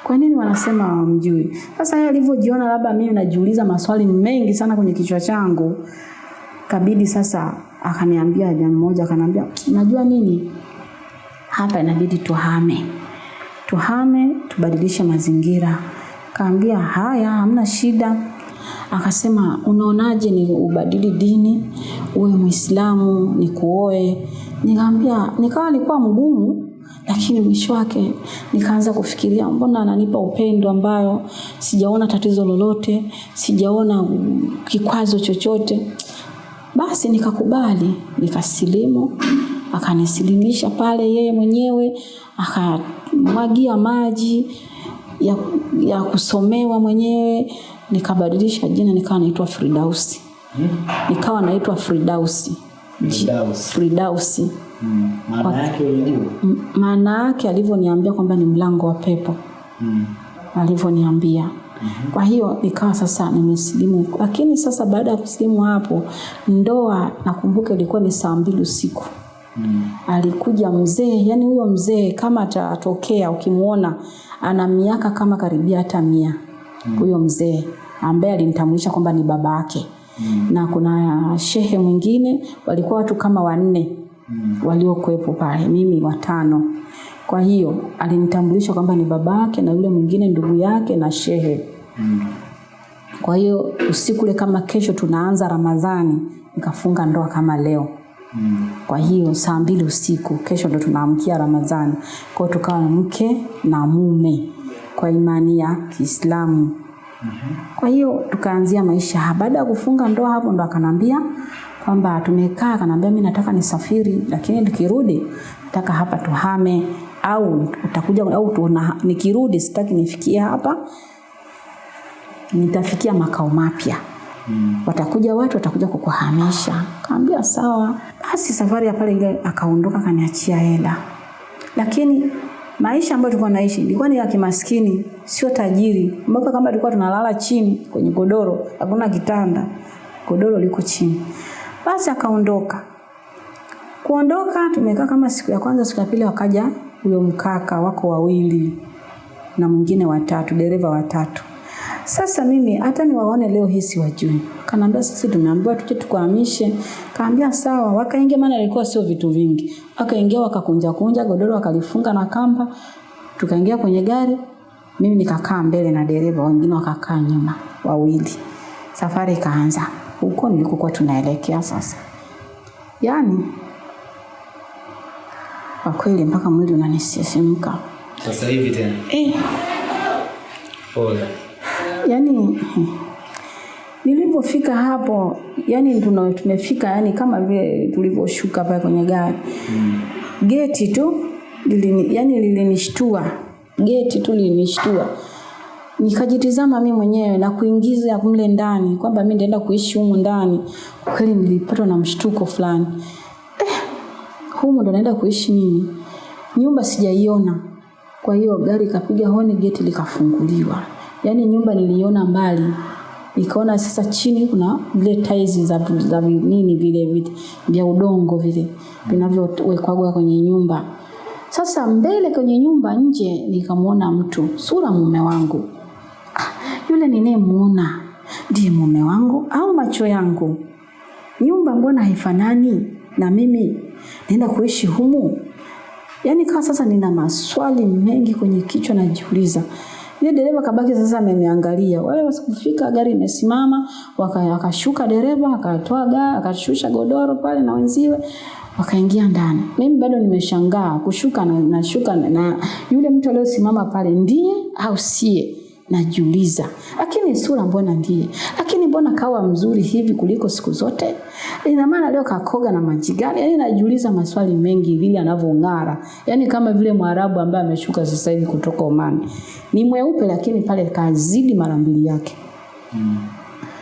Kwa nini wanasema hawamjui? Sasa yeye alivyojiona labda mimi najiuliza maswali mengi sana kwenye kichwa changu kabidi sasa akaniambia jambo moja, akaniambia unajua nini? Hapa inabidi tuhame tuhame tubadilishe mazingira. Kaambia haya hamna shida. Akasema unaonaje ni ubadili dini? Uwe muislamu, ni kuoe. nikaambia nikawa nilikuwa mgumu lakini mwisho wake nikaanza kufikiria mbona ananipa upendo ambayo sijaona tatizo lolote sijaona kikwazo chochote. Basi nikakubali nikasilimu akanisilimisha pale yeye mwenyewe akamwagia maji ya, ya kusomewa mwenyewe nikabadilisha jina nikawa naitwa Fridausi nikawa naitwa Fridausi Fridausi Mm. Maana yake unajua? Maana yake alivyoniambia kwamba ni mlango wa pepo. Mm. alivyoniambia. Kwa hiyo nikawa sasa nimesilimu. Lakini sasa baada ya kusilimu hapo ndoa nakumbuka ilikuwa ni saa mbili usiku Mm. alikuja mzee yani huyo mzee kama atatokea ukimwona ana miaka kama karibia hata mia huyo mzee ambaye alinitambulisha kwamba ni baba yake Mm. na kuna shehe mwingine walikuwa watu kama wanne Mm. waliokuwepo pale mimi watano kwa hiyo alinitambulisha kwamba ni baba yake na yule mwingine ndugu yake na shehe Mm. kwa hiyo usiku ule kama kesho tunaanza ramadhani nikafunga ndoa kama leo Kwa hiyo saa mbili usiku kesho ndo tunaamkia ramadhani. Kwao tukawa mke na mume kwa imani ya kiislamu. Kwa hiyo tukaanzia maisha. Baada ya kufunga ndoa hapo ndo akanambia kwamba tumekaa akanambia mimi nataka nisafiri lakini nikirudi nataka hapa tuhame au utakuja au tuna, nikirudi sitaki nifikie hapa nitafikia makao mapya Mm. watakuja watu watakuja kukuhamisha. Kaambia sawa. Basi safari ya pale ile akaondoka kaniachia hela. Lakini maisha ambayo tulikuwa naishi ilikuwa ni ya kimaskini sio tajiri. Mpaka kama tulikuwa tunalala chini kwenye godoro hakuna kitanda godoro liko chini. Basi akaondoka. Kuondoka tumekaa kama siku ya kwanza siku ya pili wakaja huyo mkaka wako wawili na mwingine watatu dereva watatu sasa mimi hata niwaone leo hii siwajui. Kanaambia sisi tumeambiwa tuje tukuhamishe kaambia sawa. Wakaingia maana ilikuwa sio vitu vingi. Wakaingia wakakunja kunja godoro wakalifunga na kamba. Tukaingia kwenye gari. Mimi nikakaa mbele na dereva wengine wakakaa nyuma wawili. Safari ikaanza. Huko nilikokuwa tunaelekea sasa. Yaani kwa kweli mpaka mwili unanisisimka. Sasa hivi tena. Eh, Pole. Yani nilipofika hapo yani tuna tumefika yani kama vile tulivyoshuka pale kwenye gari. Mm. geti tu lilini, yani lilinishtua. Geti tu lilinishtua. Nikajitizama mi mwenyewe na kuingiza mle ndani kwamba mi ndaenda kuishi humu ndani. Kweli nilipatwa na mshtuko fulani. Eh, humu ndo naenda kuishi mimi. Nyumba sijaiona. Kwa hiyo gari ikapiga honi geti likafunguliwa yaani nyumba niliona mbali nikaona sasa chini kuna vile tiles za, za nini vile vile vya udongo vile vinavyowekwaga kwenye nyumba. Sasa mbele kwenye nyumba nje nikamwona mtu sura mume wangu. Ah, yule ninayemuona ndiye mume wangu au macho yangu? Nyumba mbona haifanani na mimi? Naenda kuishi humu? Yaani kama sasa nina maswali mengi kwenye kichwa najiuliza yule dereva kabaki sasa ameniangalia. Wale wasikufika gari imesimama waka- wakashuka dereva akatoa gari akashusha godoro pale na wenziwe wakaingia ndani. Mimi bado nimeshangaa kushuka na, nashuka na, na yule mtu aliyosimama pale ndiye au sie najiuliza lakini sura mbona ndiye? Lakini mbona kawa mzuri hivi kuliko siku zote? Ina maana leo kakoga na maji gani? Yani najiuliza maswali mengi vile anavyong'ara. Yani kama vile mwarabu ambaye ameshuka sasa hivi kutoka omani. Ni mweupe lakini pale kazidi mara mbili yake. Mm.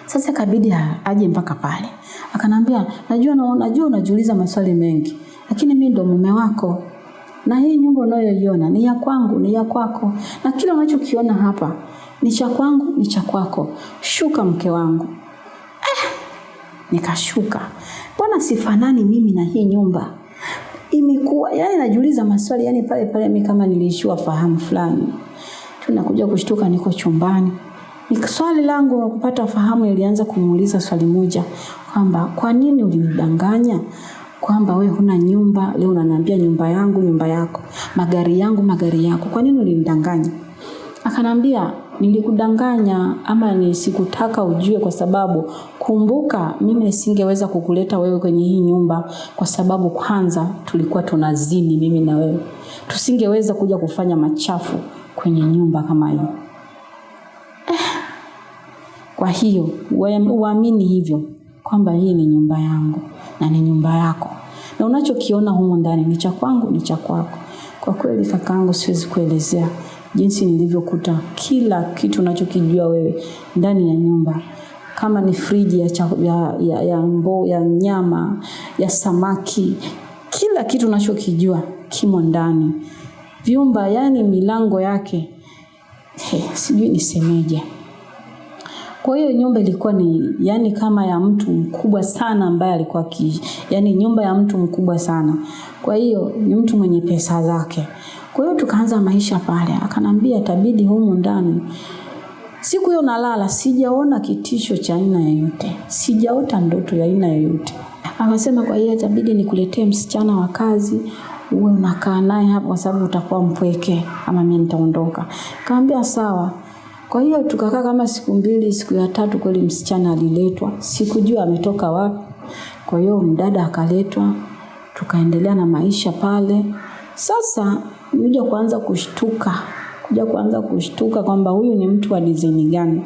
sasa kabidi aje mpaka pale. Akanambia najua na, najua unajiuliza maswali mengi lakini mimi ndo mume wako na hii nyumba unayoiona ni ya kwangu ni ya kwako. Na kila unachokiona hapa ni cha kwangu ni cha kwako. Shuka mke wangu. Eh, nikashuka. Mbona sifanani mimi na hii nyumba? Imekuwa yani najiuliza maswali yani pale pale mimi kama niliishiwa fahamu fulani. Tunakuja kushtuka niko chumbani. Ni swali langu la kupata fahamu ilianza kumuuliza swali moja. Kwamba kwa nini ulinidanganya kwamba we huna nyumba leo unaniambia nyumba yangu nyumba yako. Magari yangu magari yako. Kwa nini ulinidanganya? Akanambia nilikudanganya ama ni sikutaka ujue kwa sababu kumbuka mimi nisingeweza kukuleta wewe kwenye hii nyumba kwa sababu kwanza tulikuwa tunazini mimi na wewe. Tusingeweza kuja kufanya machafu kwenye nyumba kama hii. Kwa hiyo uamini hivyo kwamba hii ni nyumba yangu na ni nyumba yako, na unachokiona humo ndani ni cha kwangu, ni cha kwako. Kwa kweli kakaangu, siwezi kuelezea jinsi nilivyokuta kila kitu unachokijua wewe ndani ya nyumba kama ni friji ya, cha, ya, ya, ya, mbo, ya nyama ya samaki, kila kitu unachokijua kimo ndani. Vyumba yani milango yake he, sijui nisemeje. Kwa hiyo nyumba ilikuwa ni yani kama ya mtu mkubwa sana ambaye alikuwa akiishi. yani nyumba ya mtu mkubwa sana. Kwa hiyo ni mtu mwenye pesa zake. Kwa hiyo tukaanza maisha pale. Akanambia tabidi humu ndani. Siku hiyo nalala sijaona kitisho cha aina yoyote. Sijaota ndoto ya aina yoyote. Akasema kwa hiyo itabidi nikuletee msichana wa kazi uwe unakaa naye hapo kwa sababu utakuwa mpweke ama mimi nitaondoka. Kaambia sawa. Kwa hiyo tukakaa kama siku mbili, siku ya tatu kweli msichana aliletwa. Sikujua ametoka wapi. Kwa hiyo mdada akaletwa, tukaendelea na maisha pale. Sasa nilikuja kuanza kushtuka, kuja kuanza kushtuka kwamba huyu ni mtu wa dizaini gani.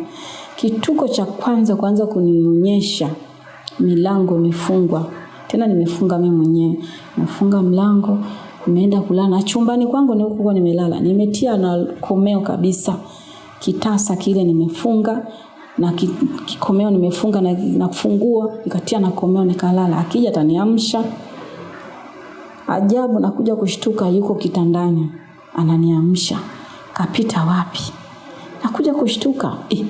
Kituko cha kwanza kuanza kunionyesha milango imefungwa. Tena nimefunga mimi mwenyewe. Nimefunga mlango, nimeenda kulala na chumbani kwangu ni huko nimelala. Nimetia na komeo kabisa kitasa kile nimefunga na kikomeo nimefunga na, na funguo nikatia na komeo nikalala. Akija ataniamsha. Ajabu nakuja kushtuka yuko kitandani ananiamsha. Kapita wapi? Nakuja kushtuka eh,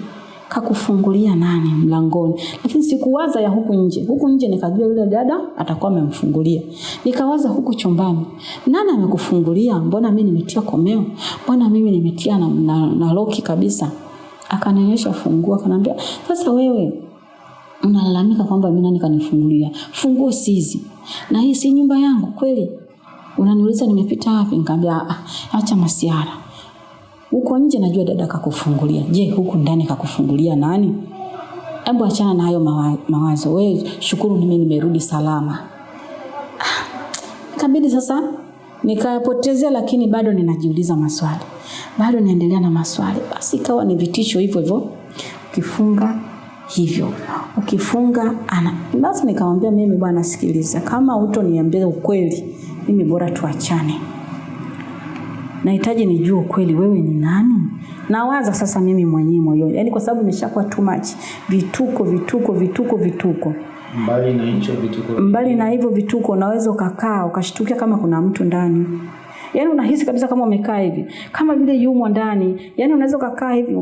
kakufungulia nani mlangoni? Lakini sikuwaza ya huku nje. Huku nje nikajua yule dada atakuwa amemfungulia. Nikawaza huku chumbani, nani amekufungulia? Mbona mimi nimetia komeo? Mbona mimi nimetia na, na, na loki kabisa? Akanionyesha funguo, akanambia sasa wewe unalalamika kwamba mimi nani kanifungulia? Funguo si hizi, na hii si nyumba yangu kweli? Unaniuliza nimepita wapi? Nikamwambia "Ah, ah, acha masiara huko nje najua dada kakufungulia. Je, huku ndani kakufungulia nani? hebu achana na hayo mawa- mawazo, wewe shukuru mimi nimerudi salama. Kabidi sasa nikayapotezea, lakini bado ninajiuliza maswali, bado naendelea na maswali. Basi ikawa ni vitisho hivyo hivyo, ukifunga hivyo, ukifunga ana. Basi nikamwambia mimi, bwana, sikiliza, kama utoniambia ukweli, mimi bora tuachane nahitaji nijue kweli wewe ni nani? Nawaza sasa mimi mwenyewe moyoni, yaani kwa sababu nimeshakuwa too much, vituko vituko vituko vituko. Mbali na hicho vituko Mbali na hivyo vituko, unaweza ukakaa ukashtukia kama kuna mtu ndani, yaani unahisi kabisa kama umekaa hivi. Kama vile yumo ndani, yaani unaweza ukakaa hivi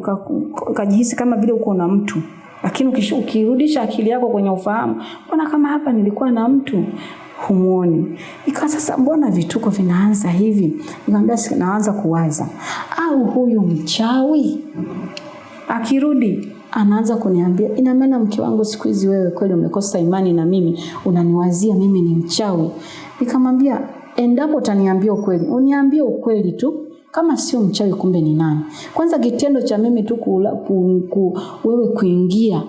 ukajihisi kama vile uko na mtu. Lakini ukirudisha akili yako kwenye ufahamu, mbona kama hapa nilikuwa na mtu humuoni. Ikawa sasa, mbona vituko vinaanza hivi? Nikamwambia naanza kuwaza, au huyu mchawi akirudi anaanza kuniambia, ina maana mke wangu, siku hizi wewe kweli umekosa imani na mimi, unaniwazia mimi ni mchawi. Nikamwambia, endapo utaniambia ukweli, uniambie ukweli tu, kama sio mchawi, kumbe ni nani? Kwanza kitendo cha mimi tu kula, ku, ku, wewe kuingia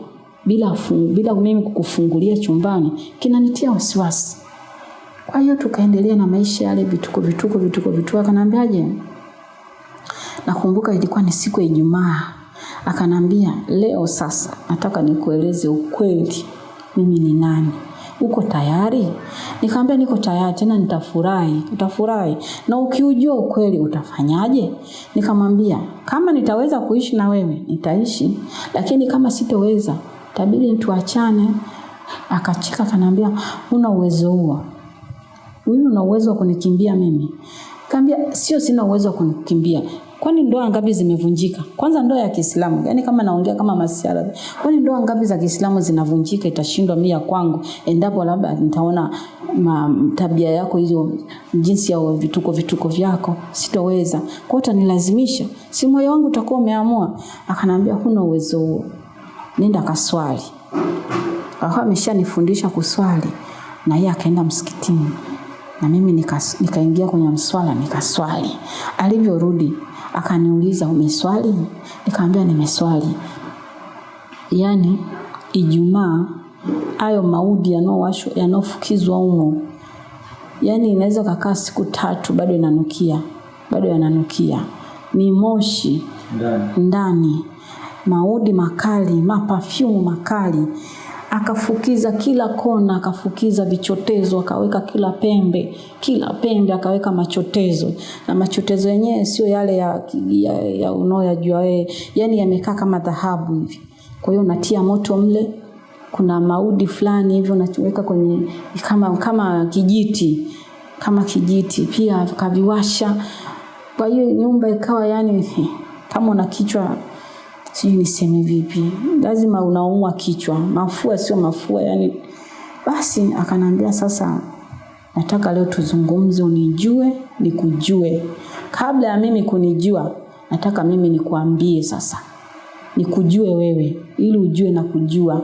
bila, fun, bila mimi kukufungulia chumbani kinanitia wasiwasi. Kwa hiyo tukaendelea na maisha yale vituko vituko vituko vituko. Akanambiaje, Nakumbuka ilikuwa ni siku ya Ijumaa. Akanambia, leo sasa nataka nikueleze ukweli, mimi ni nani. Uko tayari? Nikamwambia niko tayari, tena nitafurahi. Utafurahi na ukiujua ukweli utafanyaje? Nikamwambia kama nitaweza kuishi na wewe nitaishi, lakini kama sitoweza tabidi tuachane. Akacheka akaniambia, una uwezo huo wewe una uwezo wa kunikimbia mimi? Kaambia sio, sina uwezo wa kunikimbia. Kwani ndoa ngapi zimevunjika? Kwanza ndoa ya Kiislamu, yaani kama naongea kama masiara. Kwani ndoa ngapi za Kiislamu zinavunjika itashindwa mia kwangu endapo labda nitaona tabia yako hizo jinsi ya vituko vituko vyako sitoweza. Kwa utanilazimisha. Si moyo wangu utakuwa umeamua. Akanambia huna uwezo huo. Nenda kaswali. Akawa ameshanifundisha kuswali na yeye akaenda msikitini na mimi nikaingia nika kwenye mswala nikaswali. Alivyorudi akaniuliza umeswali? Nikamwambia nimeswali. Yaani Ijumaa hayo maudi yanayowashwa yanayofukizwa humo, yaani inaweza kakaa siku tatu bado inanukia, bado yananukia, ni moshi ndani. ndani, maudi makali, mapafyumu makali, akafukiza kila kona, akafukiza vichotezo, akaweka kila pembe, kila pembe akaweka machotezo, na machotezo yenyewe sio yale ya, ya, ya unaoyajua wewe, yani yamekaa kama dhahabu hivi. Kwa hiyo unatia moto mle, kuna maudi fulani hivyo unachoweka kwenye kama kama kijiti kama kijiti, pia kaviwasha. Kwa hiyo nyumba ikawa yani kama una kichwa sijui niseme vipi, lazima unaumwa kichwa, mafua sio mafua yani. Basi akanambia sasa, nataka leo tuzungumze, unijue nikujue. Kabla ya mimi kunijua, nataka mimi nikuambie sasa, nikujue wewe ili ujue na kujua.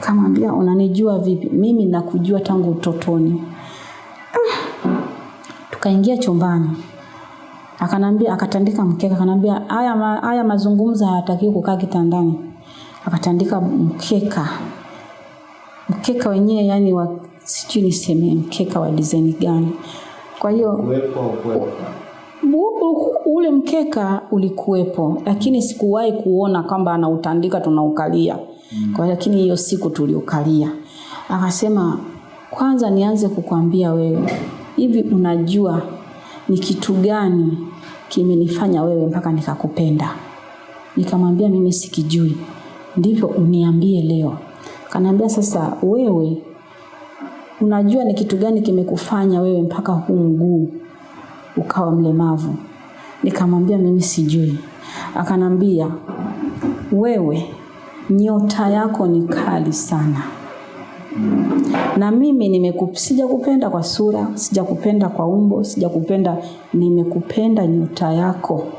Kamwambia, unanijua vipi? Mimi nakujua tangu utotoni. Tukaingia chumbani akanambia akatandika mkeka. Akanambia haya ma, haya mazungumzo hayatakiwi kukaa kitandani. Akatandika mkeka. Mkeka wenyewe yani wa sijui niseme mkeka wa design gani. Kwa hiyo ule mkeka ulikuwepo lakini sikuwahi kuona kwamba anautandika tunaukalia. Kwa lakini hiyo siku tuliukalia. Akasema kwanza nianze kukwambia wewe hivi unajua ni kitu gani kimenifanya wewe mpaka nikakupenda? Nikamwambia mimi sikijui. Ndivyo uniambie leo. Kanaambia sasa wewe unajua ni kitu gani kimekufanya wewe mpaka huu mguu ukawa mlemavu? Nikamwambia mimi sijui. Akanambia wewe nyota yako ni kali sana na mimi nimeku, sijakupenda kwa sura sijakupenda kwa umbo sijakupenda nimekupenda nyuta yako.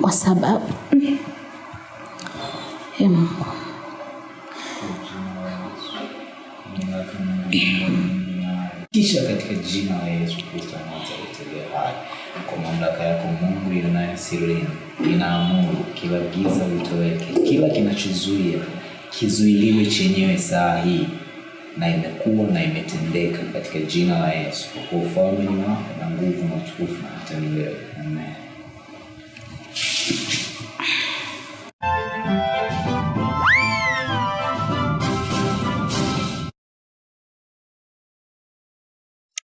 Kwa, sababu em, Kisha katika jina la Yesu Kristo Nazareti hai, kwa mamlaka yako Mungu ionayo sirini, inaamuru kila giza litoweke, kila kinachozuia kizuiliwe chenyewe saa hii na imekuwa na imetendeka katika jina la Yesu, kwa kuwa ufalme ni wako na nguvu na utukufu na hata milele. Amen.